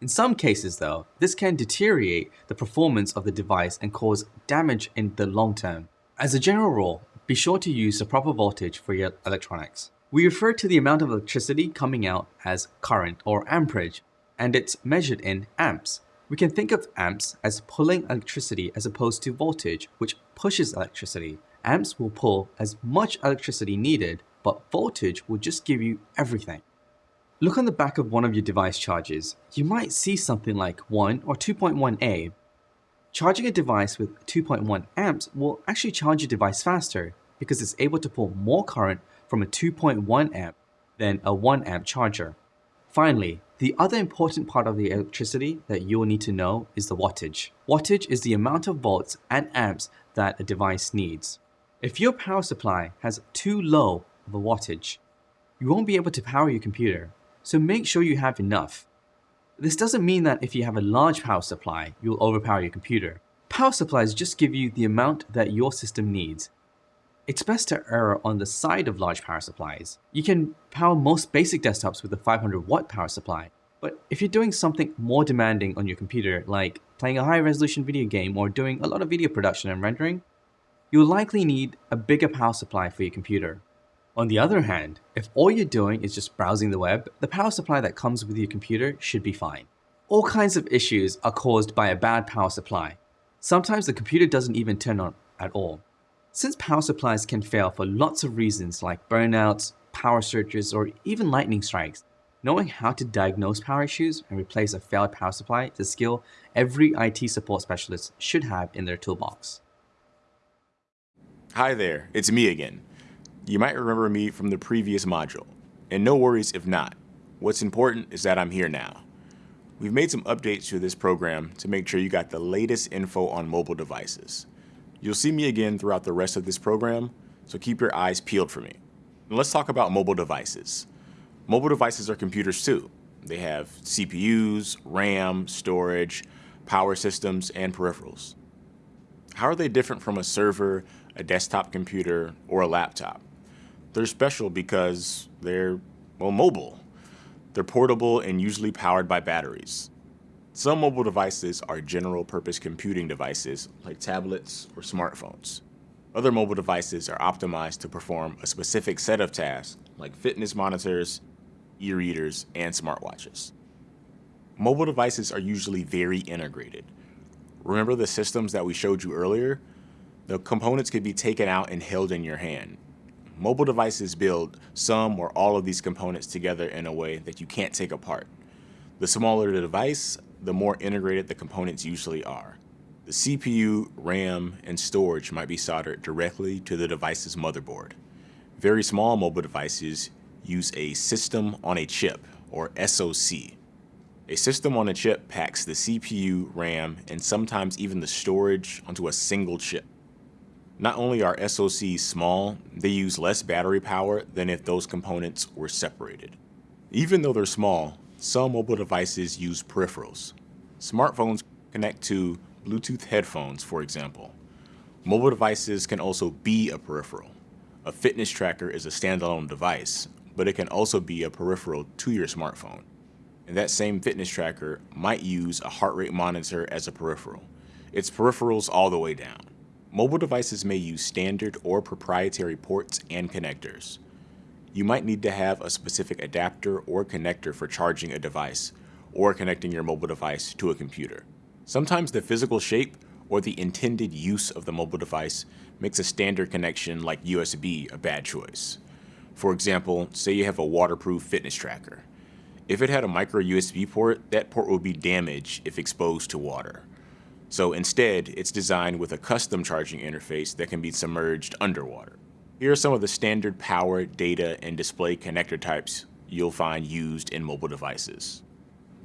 In some cases though, this can deteriorate the performance of the device and cause damage in the long term. As a general rule, be sure to use the proper voltage for your electronics. We refer to the amount of electricity coming out as current or amperage, and it's measured in amps. We can think of amps as pulling electricity as opposed to voltage, which pushes electricity. Amps will pull as much electricity needed, but voltage will just give you everything. Look on the back of one of your device chargers. You might see something like 1 or 2.1A. Charging a device with 2.1 amps will actually charge your device faster because it's able to pull more current from a 2.1 amp than a 1 amp charger. Finally, the other important part of the electricity that you will need to know is the wattage. Wattage is the amount of volts and amps that a device needs. If your power supply has too low of a wattage, you won't be able to power your computer, so make sure you have enough. This doesn't mean that if you have a large power supply, you'll overpower your computer. Power supplies just give you the amount that your system needs, it's best to err on the side of large power supplies. You can power most basic desktops with a 500 watt power supply, but if you're doing something more demanding on your computer, like playing a high resolution video game or doing a lot of video production and rendering, you'll likely need a bigger power supply for your computer. On the other hand, if all you're doing is just browsing the web, the power supply that comes with your computer should be fine. All kinds of issues are caused by a bad power supply. Sometimes the computer doesn't even turn on at all. Since power supplies can fail for lots of reasons like burnouts, power surges, or even lightning strikes, knowing how to diagnose power issues and replace a failed power supply is a skill every IT support specialist should have in their toolbox. Hi there, it's me again. You might remember me from the previous module, and no worries if not. What's important is that I'm here now. We've made some updates to this program to make sure you got the latest info on mobile devices. You'll see me again throughout the rest of this program, so keep your eyes peeled for me. And let's talk about mobile devices. Mobile devices are computers too. They have CPUs, RAM, storage, power systems, and peripherals. How are they different from a server, a desktop computer, or a laptop? They're special because they're, well, mobile. They're portable and usually powered by batteries. Some mobile devices are general purpose computing devices like tablets or smartphones. Other mobile devices are optimized to perform a specific set of tasks like fitness monitors, e-readers, and smartwatches. Mobile devices are usually very integrated. Remember the systems that we showed you earlier? The components could be taken out and held in your hand. Mobile devices build some or all of these components together in a way that you can't take apart. The smaller the device, the more integrated the components usually are. The CPU, RAM, and storage might be soldered directly to the device's motherboard. Very small mobile devices use a system on a chip, or SoC. A system on a chip packs the CPU, RAM, and sometimes even the storage onto a single chip. Not only are SoCs small, they use less battery power than if those components were separated. Even though they're small, some mobile devices use peripherals. Smartphones connect to Bluetooth headphones, for example. Mobile devices can also be a peripheral. A fitness tracker is a standalone device, but it can also be a peripheral to your smartphone. And that same fitness tracker might use a heart rate monitor as a peripheral. It's peripherals all the way down. Mobile devices may use standard or proprietary ports and connectors you might need to have a specific adapter or connector for charging a device or connecting your mobile device to a computer. Sometimes the physical shape or the intended use of the mobile device makes a standard connection like USB a bad choice. For example, say you have a waterproof fitness tracker. If it had a micro USB port, that port would be damaged if exposed to water. So instead, it's designed with a custom charging interface that can be submerged underwater. Here are some of the standard power, data, and display connector types you'll find used in mobile devices.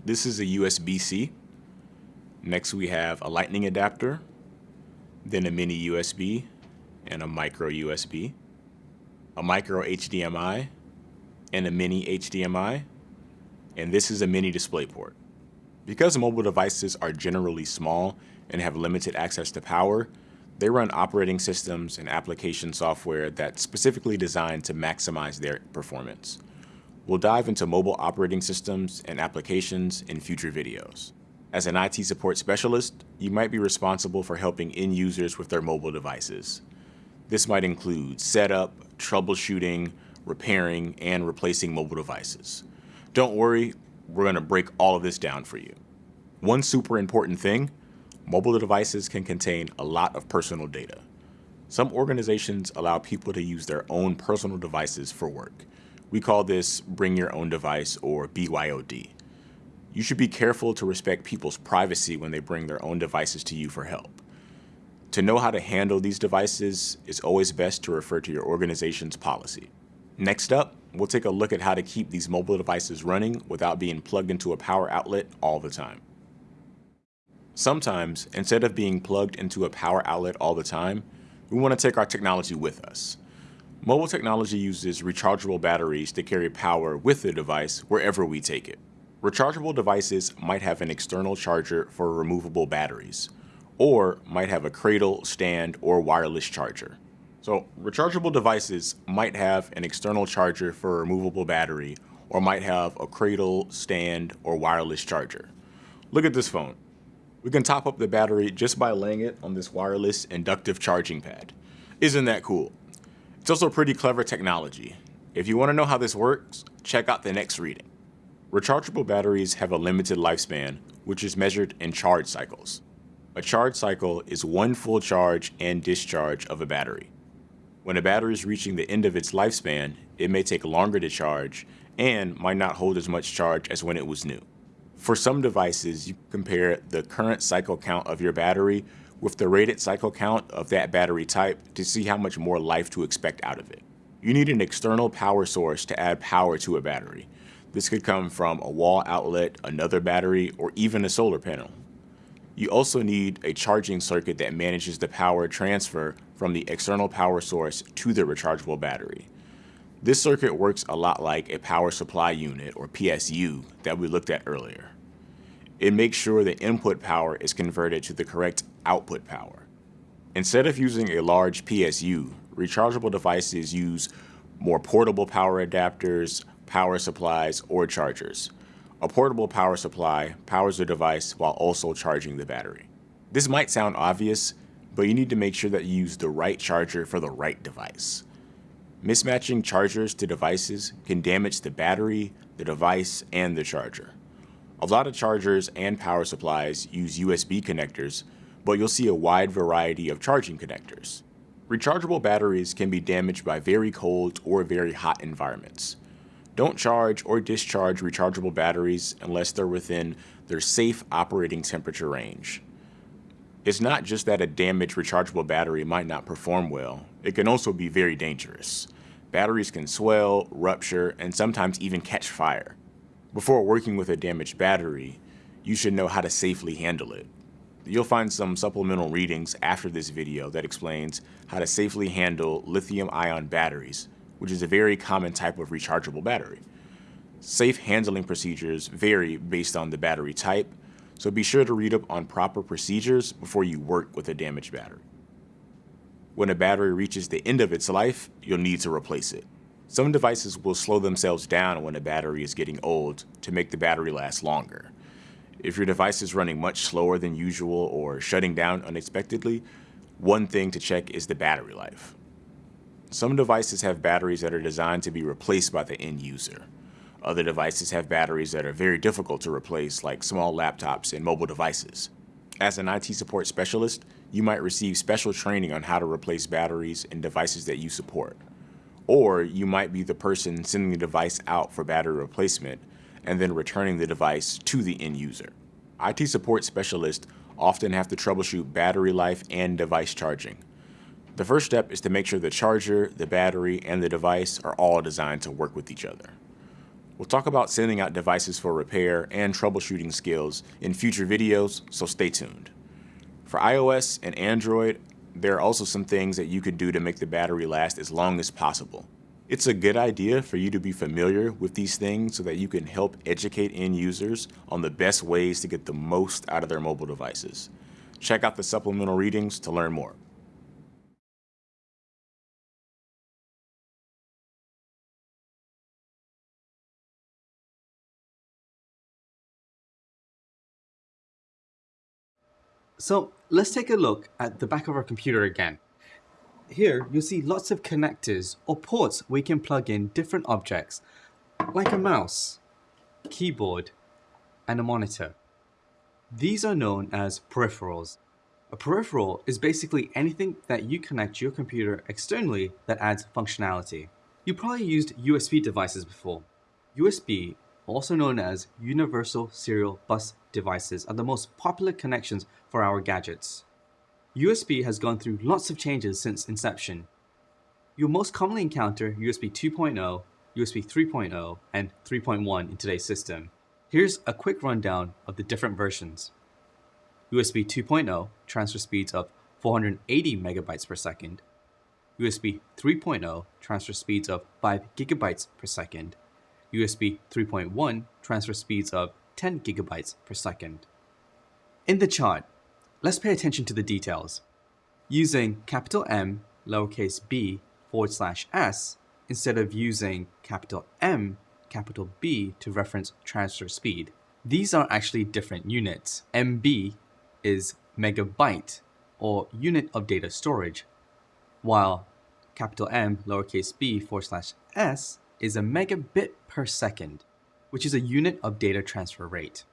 This is a USB-C. Next we have a lightning adapter, then a mini USB, and a micro USB, a micro HDMI, and a mini HDMI, and this is a mini DisplayPort. Because mobile devices are generally small and have limited access to power, they run operating systems and application software that's specifically designed to maximize their performance. We'll dive into mobile operating systems and applications in future videos. As an IT support specialist, you might be responsible for helping end users with their mobile devices. This might include setup, troubleshooting, repairing, and replacing mobile devices. Don't worry, we're going to break all of this down for you. One super important thing, mobile devices can contain a lot of personal data. Some organizations allow people to use their own personal devices for work. We call this bring your own device or BYOD. You should be careful to respect people's privacy when they bring their own devices to you for help. To know how to handle these devices, it's always best to refer to your organization's policy. Next up, we'll take a look at how to keep these mobile devices running without being plugged into a power outlet all the time. Sometimes, instead of being plugged into a power outlet all the time, we want to take our technology with us. Mobile technology uses rechargeable batteries to carry power with the device wherever we take it. Rechargeable devices might have an external charger for removable batteries, or might have a cradle, stand, or wireless charger. So rechargeable devices might have an external charger for a removable battery, or might have a cradle, stand, or wireless charger. Look at this phone. We can top up the battery just by laying it on this wireless inductive charging pad. Isn't that cool? It's also pretty clever technology. If you want to know how this works, check out the next reading. Rechargeable batteries have a limited lifespan, which is measured in charge cycles. A charge cycle is one full charge and discharge of a battery. When a battery is reaching the end of its lifespan, it may take longer to charge and might not hold as much charge as when it was new. For some devices, you compare the current cycle count of your battery with the rated cycle count of that battery type to see how much more life to expect out of it. You need an external power source to add power to a battery. This could come from a wall outlet, another battery, or even a solar panel. You also need a charging circuit that manages the power transfer from the external power source to the rechargeable battery. This circuit works a lot like a power supply unit, or PSU, that we looked at earlier. It makes sure the input power is converted to the correct output power. Instead of using a large PSU, rechargeable devices use more portable power adapters, power supplies, or chargers. A portable power supply powers the device while also charging the battery. This might sound obvious, but you need to make sure that you use the right charger for the right device. Mismatching chargers to devices can damage the battery, the device, and the charger. A lot of chargers and power supplies use USB connectors, but you'll see a wide variety of charging connectors. Rechargeable batteries can be damaged by very cold or very hot environments. Don't charge or discharge rechargeable batteries unless they're within their safe operating temperature range. It's not just that a damaged rechargeable battery might not perform well, it can also be very dangerous. Batteries can swell, rupture, and sometimes even catch fire. Before working with a damaged battery, you should know how to safely handle it. You'll find some supplemental readings after this video that explains how to safely handle lithium-ion batteries, which is a very common type of rechargeable battery. Safe handling procedures vary based on the battery type, so be sure to read up on proper procedures before you work with a damaged battery. When a battery reaches the end of its life, you'll need to replace it. Some devices will slow themselves down when a battery is getting old to make the battery last longer. If your device is running much slower than usual or shutting down unexpectedly, one thing to check is the battery life. Some devices have batteries that are designed to be replaced by the end user. Other devices have batteries that are very difficult to replace, like small laptops and mobile devices. As an IT support specialist, you might receive special training on how to replace batteries and devices that you support. Or you might be the person sending the device out for battery replacement and then returning the device to the end user. IT support specialists often have to troubleshoot battery life and device charging. The first step is to make sure the charger, the battery, and the device are all designed to work with each other. We'll talk about sending out devices for repair and troubleshooting skills in future videos, so stay tuned. For iOS and Android, there are also some things that you could do to make the battery last as long as possible. It's a good idea for you to be familiar with these things so that you can help educate end users on the best ways to get the most out of their mobile devices. Check out the supplemental readings to learn more. So let's take a look at the back of our computer again. Here, you'll see lots of connectors or ports we can plug in different objects, like a mouse, keyboard, and a monitor. These are known as peripherals. A peripheral is basically anything that you connect to your computer externally that adds functionality. You probably used USB devices before. USB, also known as Universal Serial Bus devices, are the most popular connections for our gadgets. USB has gone through lots of changes since inception. You'll most commonly encounter USB 2.0, USB 3.0, and 3.1 in today's system. Here's a quick rundown of the different versions. USB 2.0 transfer speeds of 480 megabytes per second. USB 3.0 transfer speeds of 5 gigabytes per second. USB 3.1 transfer speeds of 10 gigabytes per second. In the chart, let's pay attention to the details. Using capital M, lowercase b, forward slash s, instead of using capital M, capital B to reference transfer speed. These are actually different units. MB is megabyte, or unit of data storage, while capital M, lowercase b, forward slash s is a megabit per second, which is a unit of data transfer rate.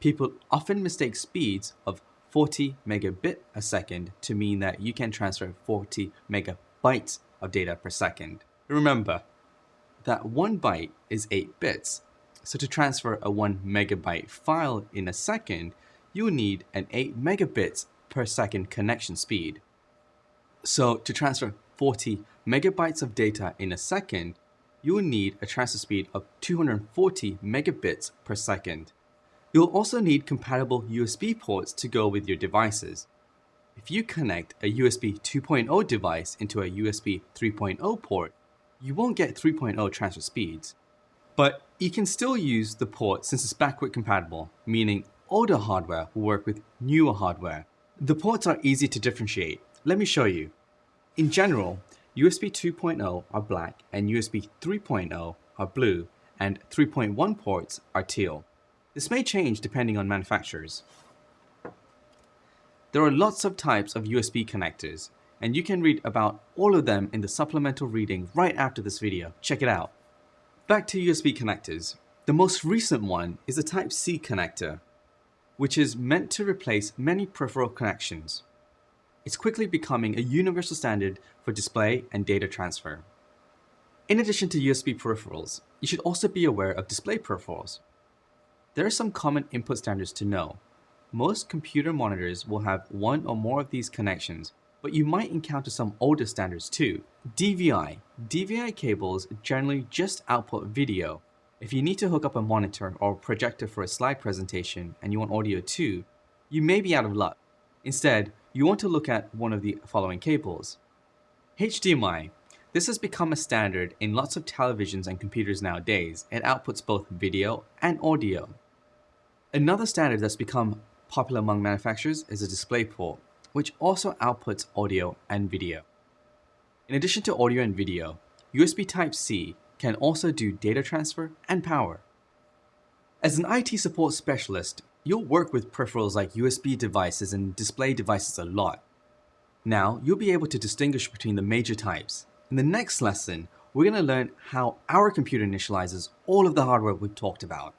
People often mistake speeds of 40 megabit a second to mean that you can transfer 40 megabytes of data per second. Remember that one byte is 8 bits, so to transfer a 1 megabyte file in a second, you will need an 8 megabits per second connection speed. So to transfer 40 megabytes of data in a second, you will need a transfer speed of 240 megabits per second. You'll also need compatible USB ports to go with your devices. If you connect a USB 2.0 device into a USB 3.0 port, you won't get 3.0 transfer speeds. But you can still use the port since it's backward compatible, meaning older hardware will work with newer hardware. The ports are easy to differentiate. Let me show you. In general, USB 2.0 are black and USB 3.0 are blue and 3.1 ports are teal. This may change depending on manufacturers. There are lots of types of USB connectors and you can read about all of them in the supplemental reading right after this video. Check it out. Back to USB connectors. The most recent one is a Type-C connector, which is meant to replace many peripheral connections. It's quickly becoming a universal standard for display and data transfer. In addition to USB peripherals, you should also be aware of display peripherals. There are some common input standards to know. Most computer monitors will have one or more of these connections, but you might encounter some older standards too. DVI. DVI cables generally just output video. If you need to hook up a monitor or projector for a slide presentation and you want audio too, you may be out of luck. Instead, you want to look at one of the following cables. HDMI. This has become a standard in lots of televisions and computers nowadays. It outputs both video and audio. Another standard that's become popular among manufacturers is a DisplayPort which also outputs audio and video. In addition to audio and video, USB Type-C can also do data transfer and power. As an IT support specialist, you'll work with peripherals like USB devices and display devices a lot. Now, you'll be able to distinguish between the major types. In the next lesson, we're going to learn how our computer initializes all of the hardware we've talked about.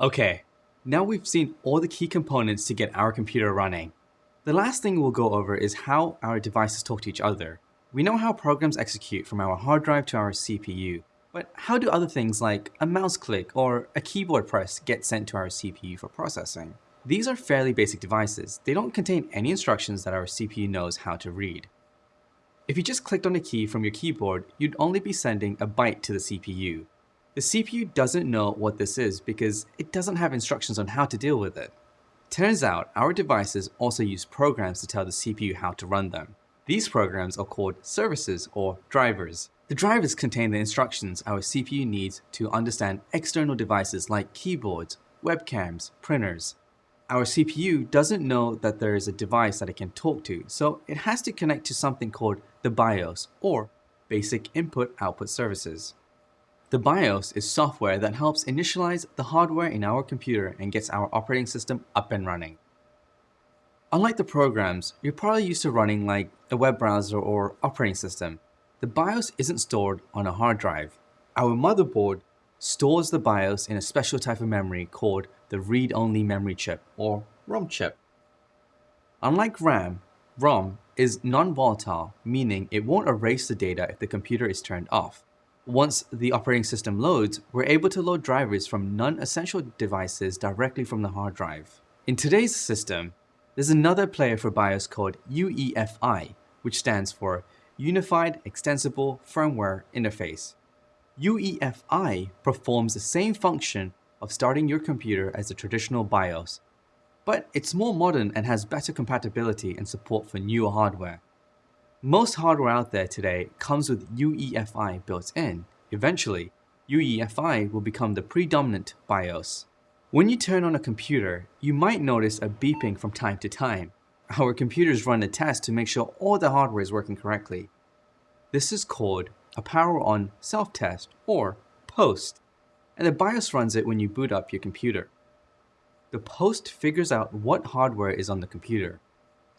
Okay, now we've seen all the key components to get our computer running. The last thing we'll go over is how our devices talk to each other. We know how programs execute from our hard drive to our CPU, but how do other things like a mouse click or a keyboard press get sent to our CPU for processing? These are fairly basic devices. They don't contain any instructions that our CPU knows how to read. If you just clicked on a key from your keyboard, you'd only be sending a byte to the CPU. The CPU doesn't know what this is because it doesn't have instructions on how to deal with it. Turns out, our devices also use programs to tell the CPU how to run them. These programs are called services or drivers. The drivers contain the instructions our CPU needs to understand external devices like keyboards, webcams, printers. Our CPU doesn't know that there is a device that it can talk to, so it has to connect to something called the BIOS or Basic Input Output Services. The BIOS is software that helps initialize the hardware in our computer and gets our operating system up and running. Unlike the programs, you're probably used to running like a web browser or operating system. The BIOS isn't stored on a hard drive. Our motherboard stores the BIOS in a special type of memory called the read-only memory chip or ROM chip. Unlike RAM, ROM is non-volatile, meaning it won't erase the data if the computer is turned off. Once the operating system loads, we're able to load drivers from non-essential devices directly from the hard drive. In today's system, there's another player for BIOS called UEFI, which stands for Unified Extensible Firmware Interface. UEFI performs the same function of starting your computer as a traditional BIOS, but it's more modern and has better compatibility and support for newer hardware. Most hardware out there today comes with UEFI built in. Eventually, UEFI will become the predominant BIOS. When you turn on a computer, you might notice a beeping from time to time. Our computers run a test to make sure all the hardware is working correctly. This is called a power on self-test or POST, and the BIOS runs it when you boot up your computer. The POST figures out what hardware is on the computer,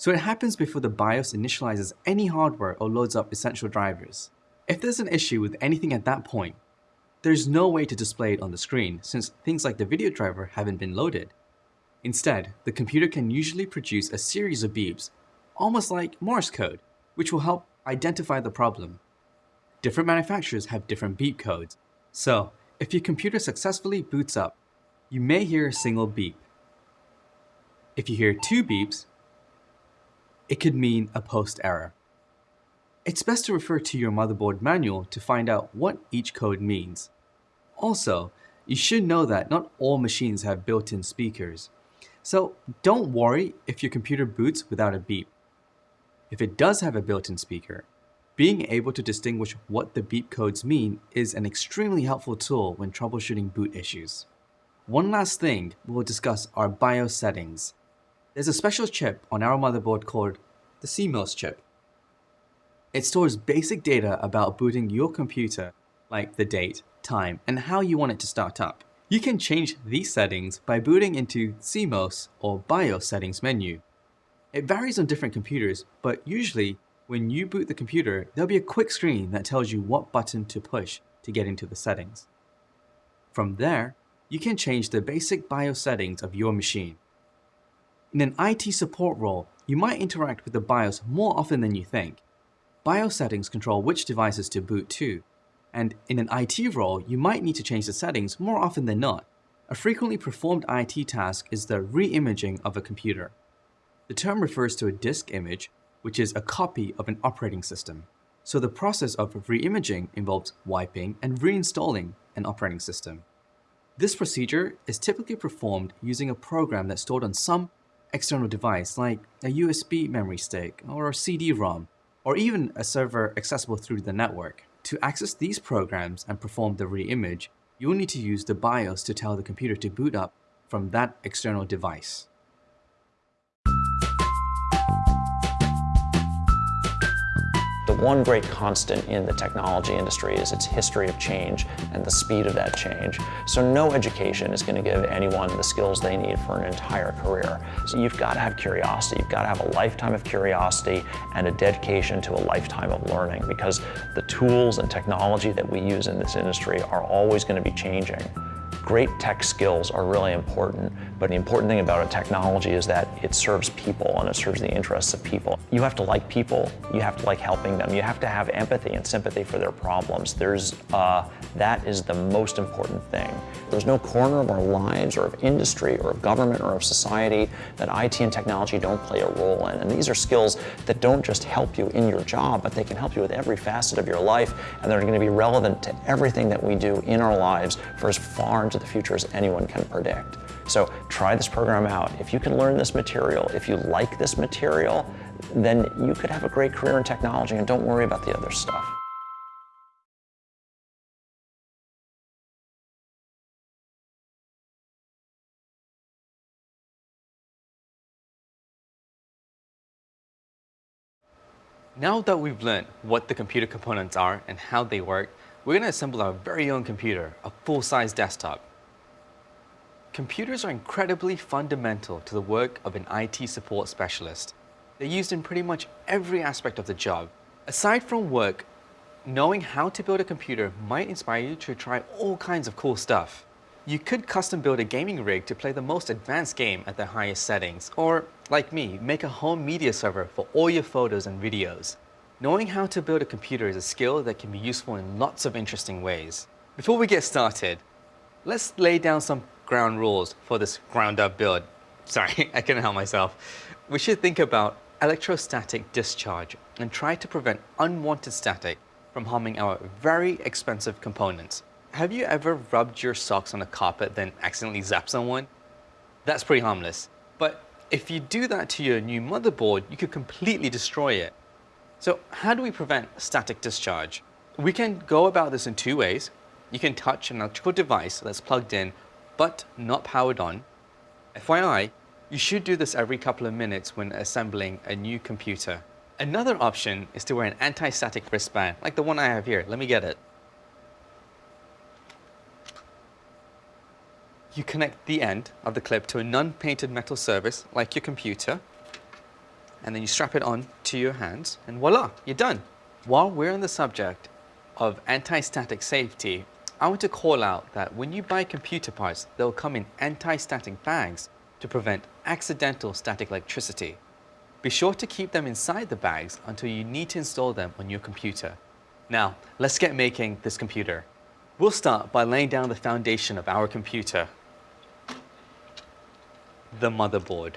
so it happens before the BIOS initializes any hardware or loads up essential drivers. If there's an issue with anything at that point, there's no way to display it on the screen since things like the video driver haven't been loaded. Instead, the computer can usually produce a series of beeps, almost like Morse code, which will help identify the problem. Different manufacturers have different beep codes, so if your computer successfully boots up, you may hear a single beep. If you hear two beeps, it could mean a post error. It's best to refer to your motherboard manual to find out what each code means. Also, you should know that not all machines have built-in speakers. So don't worry if your computer boots without a beep. If it does have a built-in speaker, being able to distinguish what the beep codes mean is an extremely helpful tool when troubleshooting boot issues. One last thing we'll discuss are BIOS settings. There's a special chip on our motherboard called the CMOS chip. It stores basic data about booting your computer, like the date, time, and how you want it to start up. You can change these settings by booting into CMOS or BIOS settings menu. It varies on different computers, but usually when you boot the computer, there'll be a quick screen that tells you what button to push to get into the settings. From there, you can change the basic BIOS settings of your machine. In an IT support role, you might interact with the BIOS more often than you think, BIOS settings control which devices to boot to, and in an IT role, you might need to change the settings more often than not. A frequently performed IT task is the re-imaging of a computer. The term refers to a disk image, which is a copy of an operating system. So the process of re-imaging involves wiping and reinstalling an operating system. This procedure is typically performed using a program that's stored on some external device like a USB memory stick or a CD-ROM or even a server accessible through the network. To access these programs and perform the re-image, you'll need to use the BIOS to tell the computer to boot up from that external device. One great constant in the technology industry is its history of change and the speed of that change. So no education is going to give anyone the skills they need for an entire career. So you've got to have curiosity. You've got to have a lifetime of curiosity and a dedication to a lifetime of learning because the tools and technology that we use in this industry are always going to be changing. Great tech skills are really important, but the important thing about a technology is that it serves people and it serves the interests of people. You have to like people, you have to like helping them, you have to have empathy and sympathy for their problems. There's, uh, that is the most important thing. There's no corner of our lives or of industry or of government or of society that IT and technology don't play a role in. And these are skills that don't just help you in your job, but they can help you with every facet of your life, and they're going to be relevant to everything that we do in our lives for as far into the future as anyone can predict. So try this program out. If you can learn this material, if you like this material, then you could have a great career in technology and don't worry about the other stuff. Now that we've learned what the computer components are and how they work, we're going to assemble our very own computer, a full-size desktop. Computers are incredibly fundamental to the work of an IT support specialist. They're used in pretty much every aspect of the job. Aside from work, knowing how to build a computer might inspire you to try all kinds of cool stuff. You could custom build a gaming rig to play the most advanced game at the highest settings, or, like me, make a home media server for all your photos and videos. Knowing how to build a computer is a skill that can be useful in lots of interesting ways. Before we get started, let's lay down some ground rules for this ground up build. Sorry, I couldn't help myself. We should think about electrostatic discharge and try to prevent unwanted static from harming our very expensive components. Have you ever rubbed your socks on a carpet then accidentally zapped someone? That's pretty harmless. But if you do that to your new motherboard, you could completely destroy it. So how do we prevent static discharge? We can go about this in two ways. You can touch an electrical device that's plugged in but not powered on. FYI, you should do this every couple of minutes when assembling a new computer. Another option is to wear an anti-static wristband, like the one I have here. Let me get it. You connect the end of the clip to a non-painted metal surface, like your computer, and then you strap it on to your hands and voila, you're done. While we're on the subject of anti-static safety, I want to call out that when you buy computer parts, they'll come in anti-static bags to prevent accidental static electricity. Be sure to keep them inside the bags until you need to install them on your computer. Now, let's get making this computer. We'll start by laying down the foundation of our computer, the motherboard.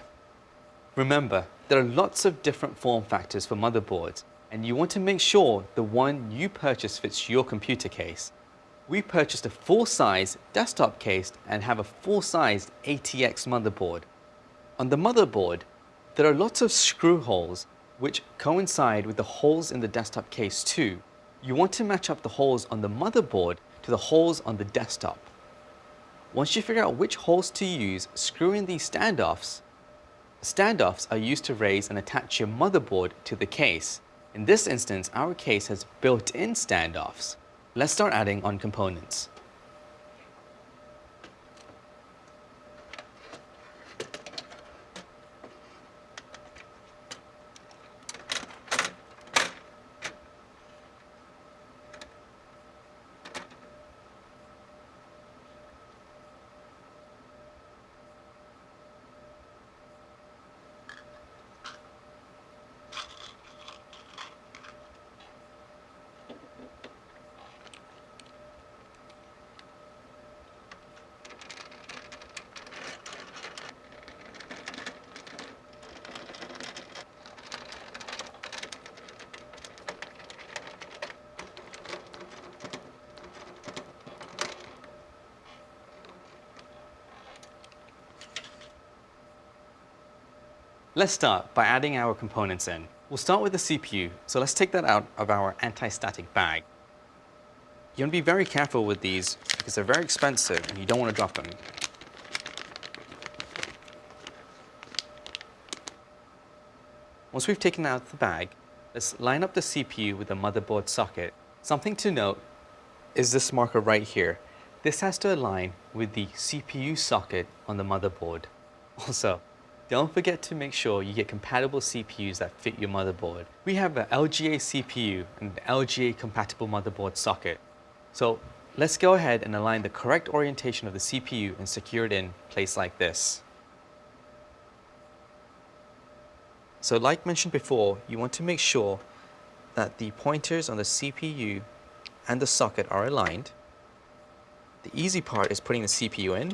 Remember, there are lots of different form factors for motherboards, and you want to make sure the one you purchase fits your computer case. We purchased a full-size desktop case and have a full-sized ATX motherboard. On the motherboard, there are lots of screw holes which coincide with the holes in the desktop case too. You want to match up the holes on the motherboard to the holes on the desktop. Once you figure out which holes to use, screw in these standoffs Standoffs are used to raise and attach your motherboard to the case. In this instance, our case has built-in standoffs. Let's start adding on components. Let's start by adding our components in. We'll start with the CPU, so let's take that out of our anti-static bag. You want to be very careful with these because they're very expensive and you don't want to drop them. Once we've taken out the bag, let's line up the CPU with the motherboard socket. Something to note is this marker right here. This has to align with the CPU socket on the motherboard. Also, don't forget to make sure you get compatible CPUs that fit your motherboard. We have an LGA CPU and an LGA compatible motherboard socket. So let's go ahead and align the correct orientation of the CPU and secure it in place like this. So like mentioned before, you want to make sure that the pointers on the CPU and the socket are aligned. The easy part is putting the CPU in.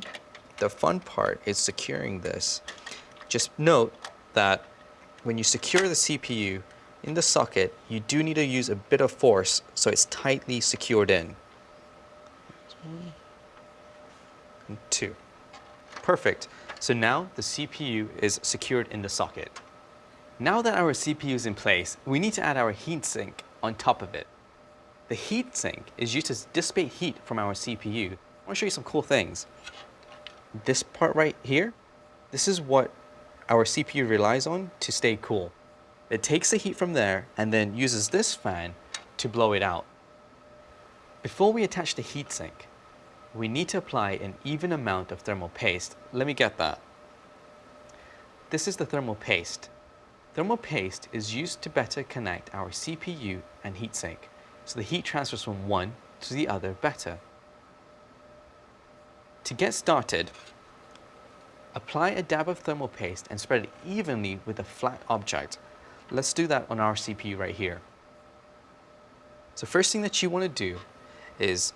The fun part is securing this. Just note that when you secure the CPU in the socket, you do need to use a bit of force so it's tightly secured in. And two. Perfect. So now the CPU is secured in the socket. Now that our CPU is in place, we need to add our heatsink on top of it. The heatsink is used to dissipate heat from our CPU. I want to show you some cool things. This part right here, this is what our CPU relies on to stay cool. It takes the heat from there and then uses this fan to blow it out. Before we attach the heatsink, we need to apply an even amount of thermal paste. Let me get that. This is the thermal paste. Thermal paste is used to better connect our CPU and heatsink, so the heat transfers from one to the other better. To get started, apply a dab of thermal paste and spread it evenly with a flat object. Let's do that on our CPU right here. So first thing that you want to do is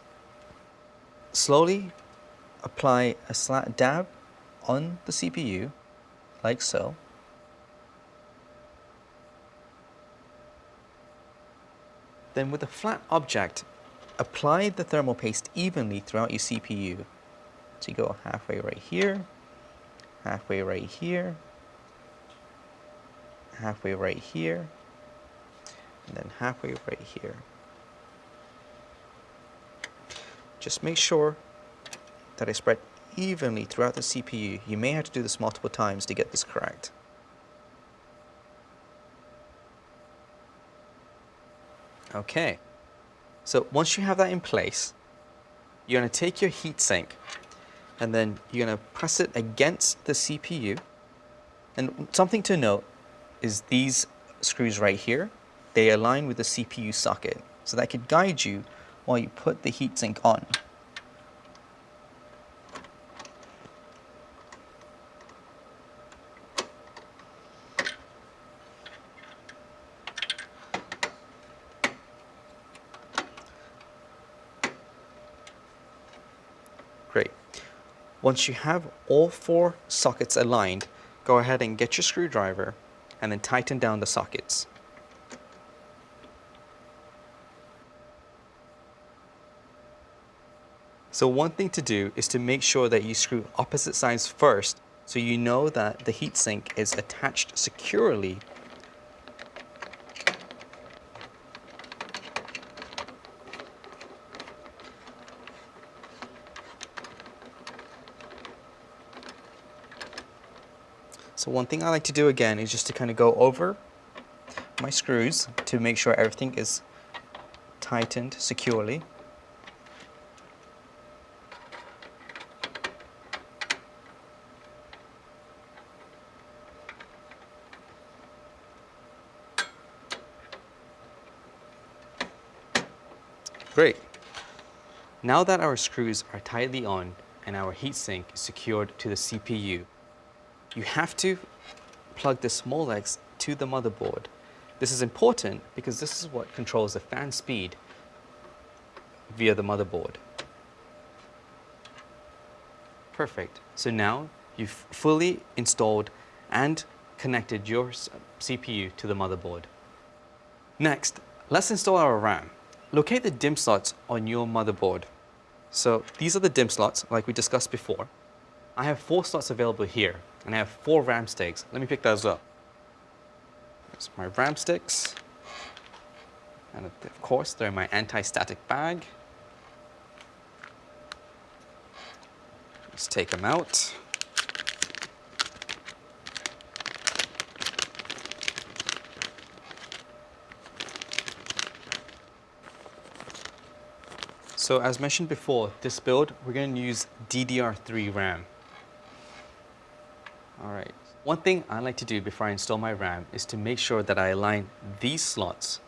slowly apply a slight dab on the CPU, like so. Then with a flat object, apply the thermal paste evenly throughout your CPU. So you go halfway right here, halfway right here, halfway right here, and then halfway right here. Just make sure that I spread evenly throughout the CPU. You may have to do this multiple times to get this correct. Okay, so once you have that in place, you're going to take your heatsink and then you're going to press it against the CPU. And something to note is these screws right here, they align with the CPU socket. So that could guide you while you put the heatsink on. Great. Once you have all four sockets aligned, go ahead and get your screwdriver and then tighten down the sockets. So one thing to do is to make sure that you screw opposite sides first so you know that the heatsink is attached securely So one thing I like to do again is just to kind of go over my screws to make sure everything is tightened securely. Great. Now that our screws are tightly on and our heatsink is secured to the CPU, you have to plug the Molex to the motherboard. This is important because this is what controls the fan speed via the motherboard. Perfect. So now you've fully installed and connected your CPU to the motherboard. Next, let's install our RAM. Locate the DIMM slots on your motherboard. So these are the DIMM slots like we discussed before. I have four slots available here and I have four RAM sticks. Let me pick those up. There's my RAM sticks. And of course, they're in my anti-static bag. Let's take them out. So as mentioned before, this build, we're going to use DDR3 RAM. All right. One thing I like to do before I install my RAM is to make sure that I align these slots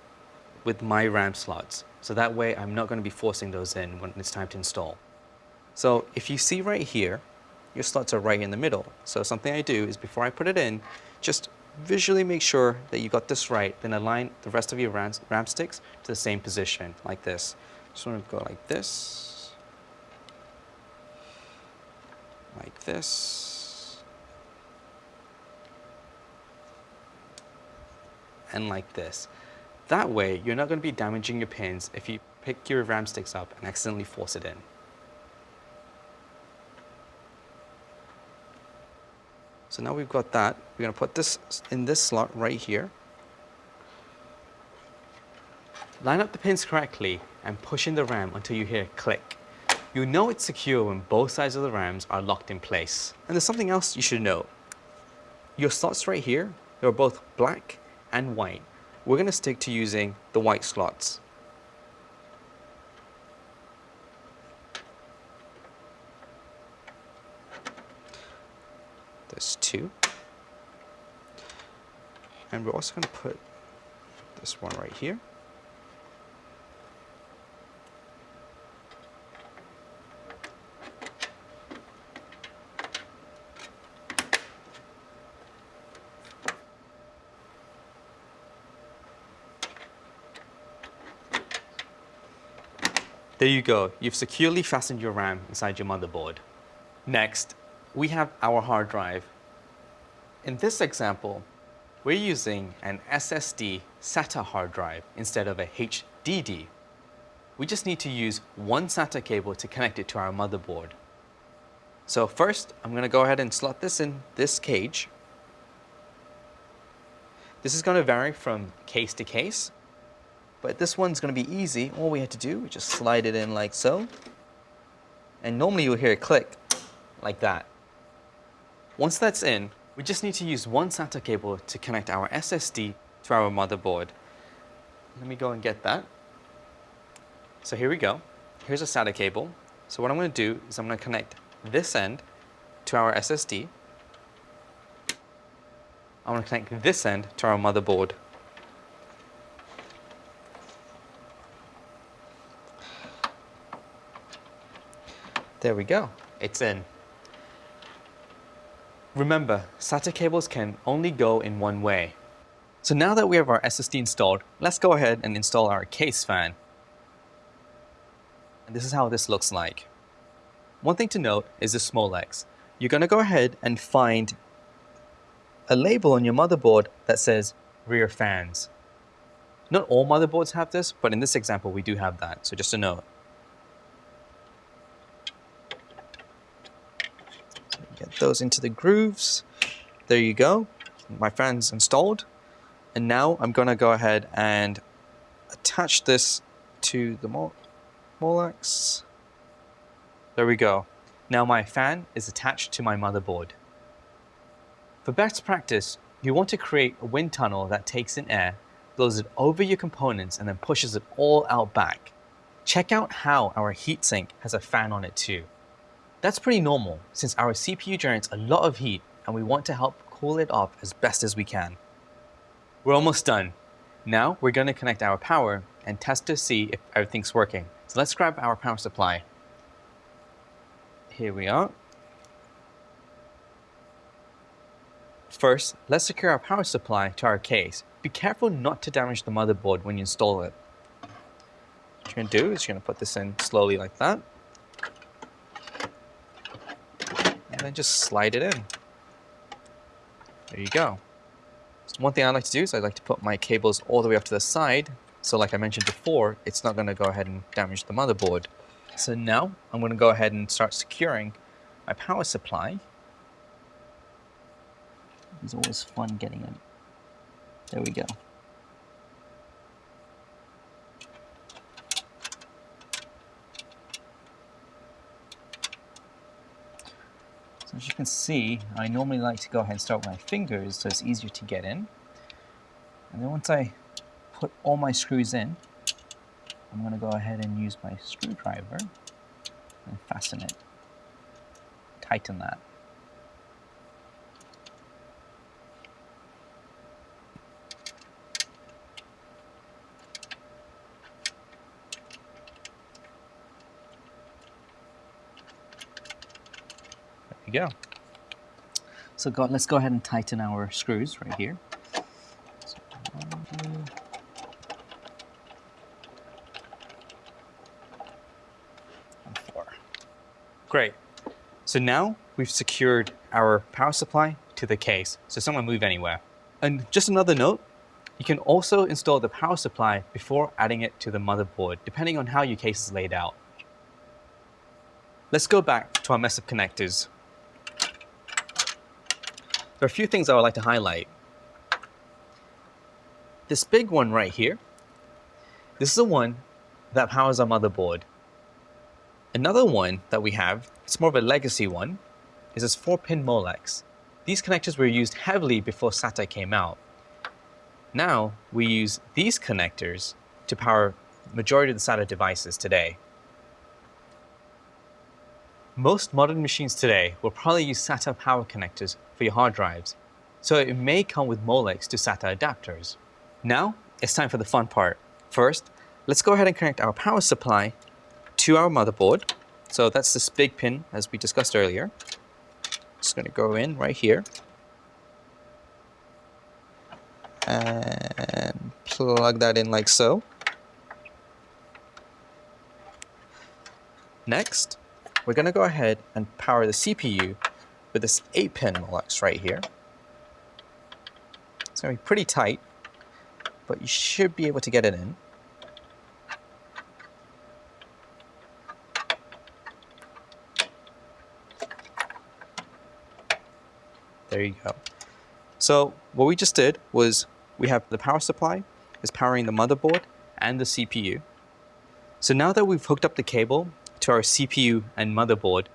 with my RAM slots. So that way I'm not going to be forcing those in when it's time to install. So if you see right here, your slots are right in the middle. So something I do is before I put it in, just visually make sure that you got this right, then align the rest of your RAM, RAM sticks to the same position, like this. Just want to go like this, like this, and like this. That way, you're not going to be damaging your pins if you pick your RAM sticks up and accidentally force it in. So now we've got that. We're going to put this in this slot right here. Line up the pins correctly and push in the RAM until you hear a click. You know it's secure when both sides of the RAMs are locked in place. And there's something else you should know. Your slots right here, they're both black and white. We're going to stick to using the white slots. There's two. And we're also going to put this one right here. There you go. You've securely fastened your RAM inside your motherboard. Next, we have our hard drive. In this example, we're using an SSD SATA hard drive instead of a HDD. We just need to use one SATA cable to connect it to our motherboard. So first, I'm going to go ahead and slot this in this cage. This is going to vary from case to case, but this one's going to be easy. All we have to do is just slide it in like so. And normally you'll hear a click like that. Once that's in, we just need to use one SATA cable to connect our SSD to our motherboard. Let me go and get that. So here we go. Here's a SATA cable. So what I'm going to do is I'm going to connect this end to our SSD. I'm going to connect this end to our motherboard. There we go. It's in. Remember, SATA cables can only go in one way. So now that we have our SSD installed, let's go ahead and install our case fan. And this is how this looks like. One thing to note is the Molex. You're going to go ahead and find a label on your motherboard that says rear fans. Not all motherboards have this, but in this example we do have that, so just a note. Those into the grooves. There you go. My fan's installed. And now I'm going to go ahead and attach this to the Molex. There we go. Now my fan is attached to my motherboard. For best practice, you want to create a wind tunnel that takes in air, blows it over your components, and then pushes it all out back. Check out how our heatsink has a fan on it too. That's pretty normal since our CPU generates a lot of heat and we want to help cool it off as best as we can. We're almost done. Now we're going to connect our power and test to see if everything's working. So let's grab our power supply. Here we are. First, let's secure our power supply to our case. Be careful not to damage the motherboard when you install it. What you're going to do is you're going to put this in slowly like that. and then just slide it in. There you go. So one thing I like to do is I like to put my cables all the way up to the side. So like I mentioned before, it's not going to go ahead and damage the motherboard. So now I'm going to go ahead and start securing my power supply. It's always fun getting it. There we go. As you can see, I normally like to go ahead and start with my fingers so it's easier to get in. And then once I put all my screws in, I'm going to go ahead and use my screwdriver and fasten it. Tighten that. Go. So go, let's go ahead and tighten our screws right here. So. Great. So now we've secured our power supply to the case, so it's not going to move anywhere. And just another note, you can also install the power supply before adding it to the motherboard, depending on how your case is laid out. Let's go back to our mess of connectors. There are a few things I would like to highlight. This big one right here, this is the one that powers our motherboard. Another one that we have, it's more of a legacy one, is this 4-pin Molex. These connectors were used heavily before SATA came out. Now, we use these connectors to power majority of the SATA devices today. Most modern machines today will probably use SATA power connectors for your hard drives, so it may come with Molex to SATA adapters. Now, it's time for the fun part. First, let's go ahead and connect our power supply to our motherboard. So that's this big pin as we discussed earlier. It's going to go in right here. And plug that in like so. Next, we're going to go ahead and power the CPU with this 8-pin Molex right here. It's going to be pretty tight, but you should be able to get it in. There you go. So what we just did was we have the power supply is powering the motherboard and the CPU. So now that we've hooked up the cable to our CPU and motherboard,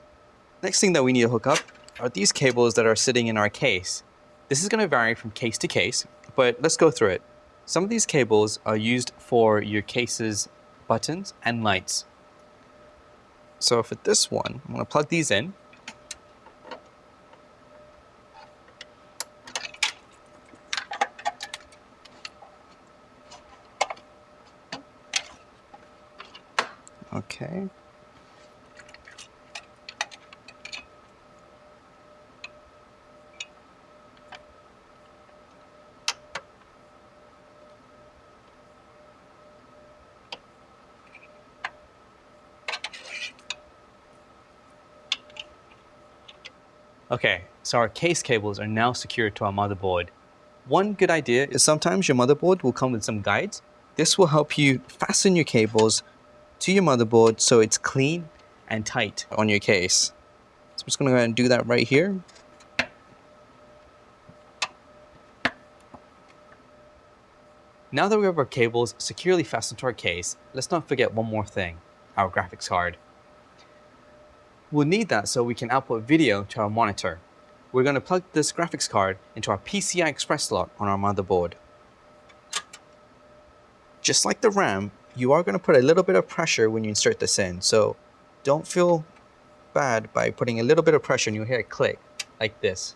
next thing that we need to hook up are these cables that are sitting in our case. This is going to vary from case to case, but let's go through it. Some of these cables are used for your case's buttons and lights. So for this one, I'm going to plug these in Okay. Okay, so our case cables are now secured to our motherboard. One good idea is sometimes your motherboard will come with some guides. This will help you fasten your cables to your motherboard so it's clean and tight on your case. So I'm just going to go ahead and do that right here. Now that we have our cables securely fastened to our case, let's not forget one more thing, our graphics card. We'll need that so we can output video to our monitor. We're going to plug this graphics card into our PCI Express slot on our motherboard. Just like the RAM, you are going to put a little bit of pressure when you insert this in. So don't feel bad by putting a little bit of pressure and you'll hear it click like this.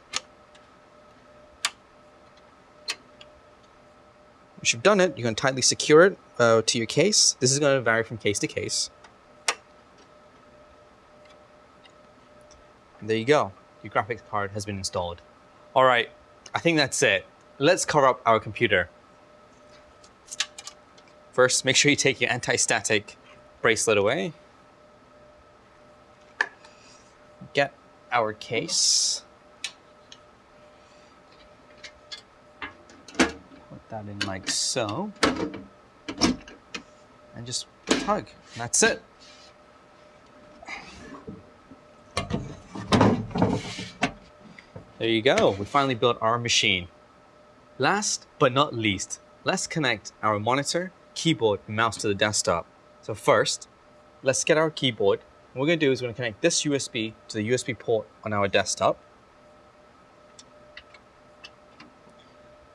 Once you've done it, you're going to tightly secure it uh, to your case. This is going to vary from case to case. There you go. Your graphics card has been installed. All right, I think that's it. Let's cover up our computer. First, make sure you take your anti-static bracelet away. Get our case. Put that in like so. And just tug. That's it. There you go. We finally built our machine. Last but not least, let's connect our monitor keyboard and mouse to the desktop. So first, let's get our keyboard. What we're going to do is we're going to connect this USB to the USB port on our desktop.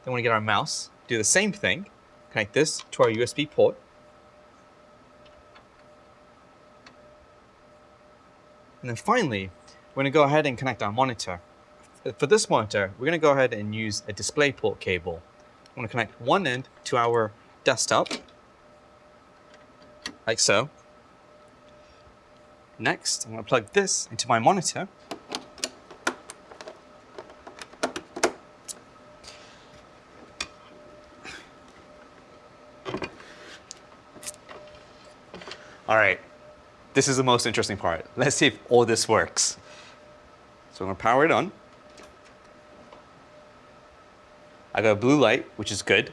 Then we're to get our mouse, do the same thing, connect this to our USB port. And then finally, we're going to go ahead and connect our monitor for this monitor, we're going to go ahead and use a DisplayPort cable. I'm going to connect one end to our desktop, like so. Next, I'm going to plug this into my monitor. All right, this is the most interesting part. Let's see if all this works. So I'm going to power it on. I got a blue light, which is good.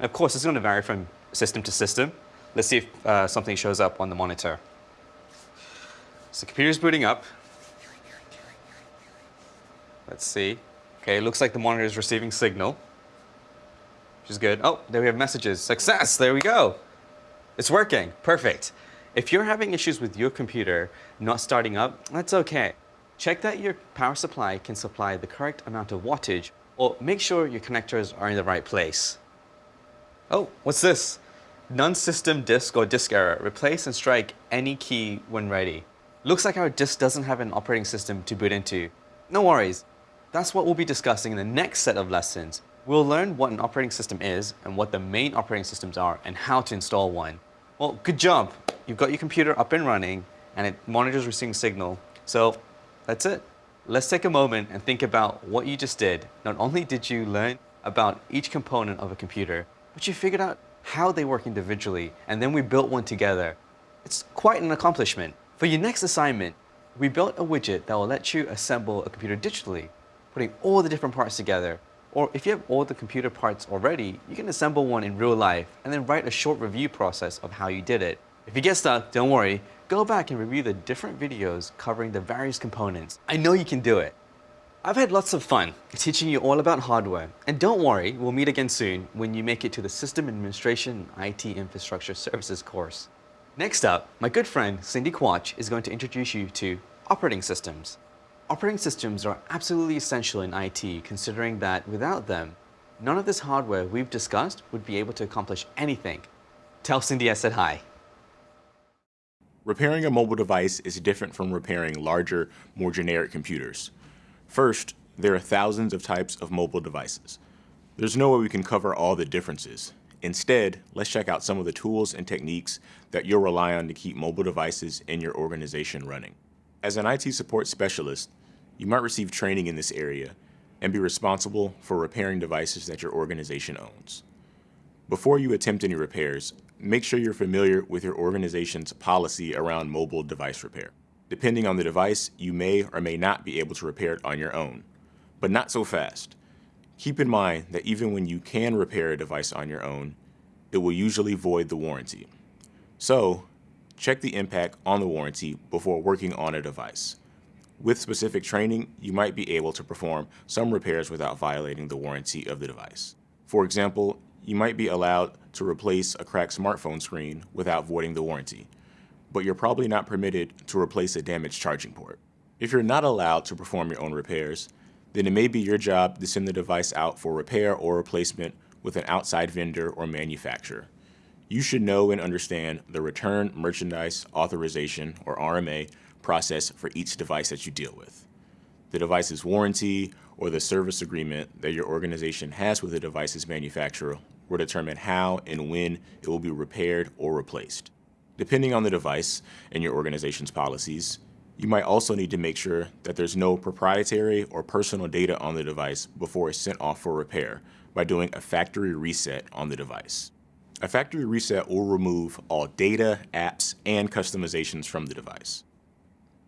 And of course, it's gonna vary from system to system. Let's see if uh, something shows up on the monitor. So the computer's booting up. Let's see. Okay, looks like the monitor is receiving signal, which is good. Oh, there we have messages. Success, there we go. It's working, perfect. If you're having issues with your computer not starting up, that's okay. Check that your power supply can supply the correct amount of wattage or make sure your connectors are in the right place. Oh, what's this? Non-system disk or disk error. Replace and strike any key when ready. Looks like our disk doesn't have an operating system to boot into. No worries. That's what we'll be discussing in the next set of lessons. We'll learn what an operating system is and what the main operating systems are and how to install one. Well, good job. You've got your computer up and running and it monitors receiving signal. So that's it. Let's take a moment and think about what you just did. Not only did you learn about each component of a computer, but you figured out how they work individually, and then we built one together. It's quite an accomplishment. For your next assignment, we built a widget that will let you assemble a computer digitally, putting all the different parts together. Or if you have all the computer parts already, you can assemble one in real life and then write a short review process of how you did it. If you get stuck, don't worry, go back and review the different videos covering the various components. I know you can do it. I've had lots of fun teaching you all about hardware. And don't worry, we'll meet again soon when you make it to the System Administration IT Infrastructure Services course. Next up, my good friend Cindy Quach is going to introduce you to operating systems. Operating systems are absolutely essential in IT considering that without them, none of this hardware we've discussed would be able to accomplish anything. Tell Cindy I said hi. Repairing a mobile device is different from repairing larger, more generic computers. First, there are thousands of types of mobile devices. There's no way we can cover all the differences. Instead, let's check out some of the tools and techniques that you'll rely on to keep mobile devices in your organization running. As an IT support specialist, you might receive training in this area and be responsible for repairing devices that your organization owns. Before you attempt any repairs, make sure you're familiar with your organization's policy around mobile device repair. Depending on the device, you may or may not be able to repair it on your own, but not so fast. Keep in mind that even when you can repair a device on your own, it will usually void the warranty. So, check the impact on the warranty before working on a device. With specific training, you might be able to perform some repairs without violating the warranty of the device. For example, you might be allowed to replace a cracked smartphone screen without voiding the warranty, but you're probably not permitted to replace a damaged charging port. If you're not allowed to perform your own repairs, then it may be your job to send the device out for repair or replacement with an outside vendor or manufacturer. You should know and understand the Return Merchandise Authorization, or RMA, process for each device that you deal with. The device's warranty or the service agreement that your organization has with the device's manufacturer will determine how and when it will be repaired or replaced. Depending on the device and your organization's policies, you might also need to make sure that there's no proprietary or personal data on the device before it's sent off for repair by doing a factory reset on the device. A factory reset will remove all data, apps, and customizations from the device.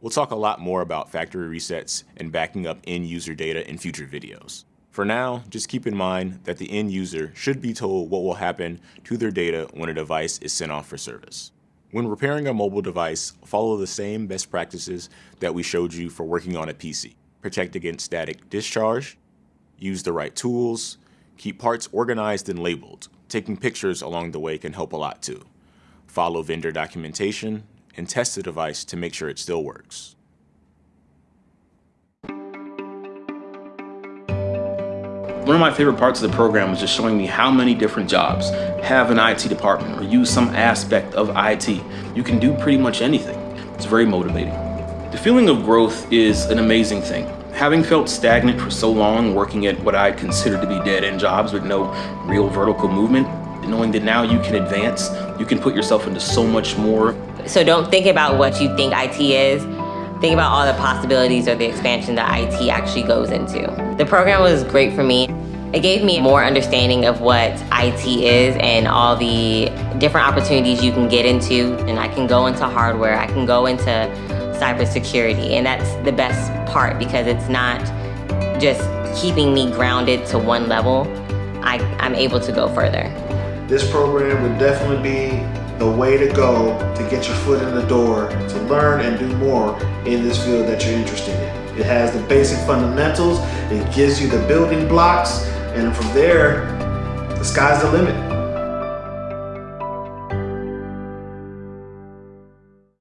We'll talk a lot more about factory resets and backing up end user data in future videos. For now, just keep in mind that the end user should be told what will happen to their data when a device is sent off for service. When repairing a mobile device, follow the same best practices that we showed you for working on a PC. Protect against static discharge, use the right tools, keep parts organized and labeled. Taking pictures along the way can help a lot too. Follow vendor documentation and test the device to make sure it still works. One of my favorite parts of the program was just showing me how many different jobs have an IT department or use some aspect of IT. You can do pretty much anything. It's very motivating. The feeling of growth is an amazing thing. Having felt stagnant for so long, working at what I consider to be dead-end jobs with no real vertical movement, knowing that now you can advance, you can put yourself into so much more. So don't think about what you think IT is. Think about all the possibilities or the expansion that IT actually goes into. The program was great for me. It gave me more understanding of what IT is and all the different opportunities you can get into. And I can go into hardware, I can go into cybersecurity, and that's the best part because it's not just keeping me grounded to one level. I, I'm able to go further. This program would definitely be the way to go to get your foot in the door, to learn and do more in this field that you're interested in. It has the basic fundamentals, it gives you the building blocks, and from there, the sky's the limit.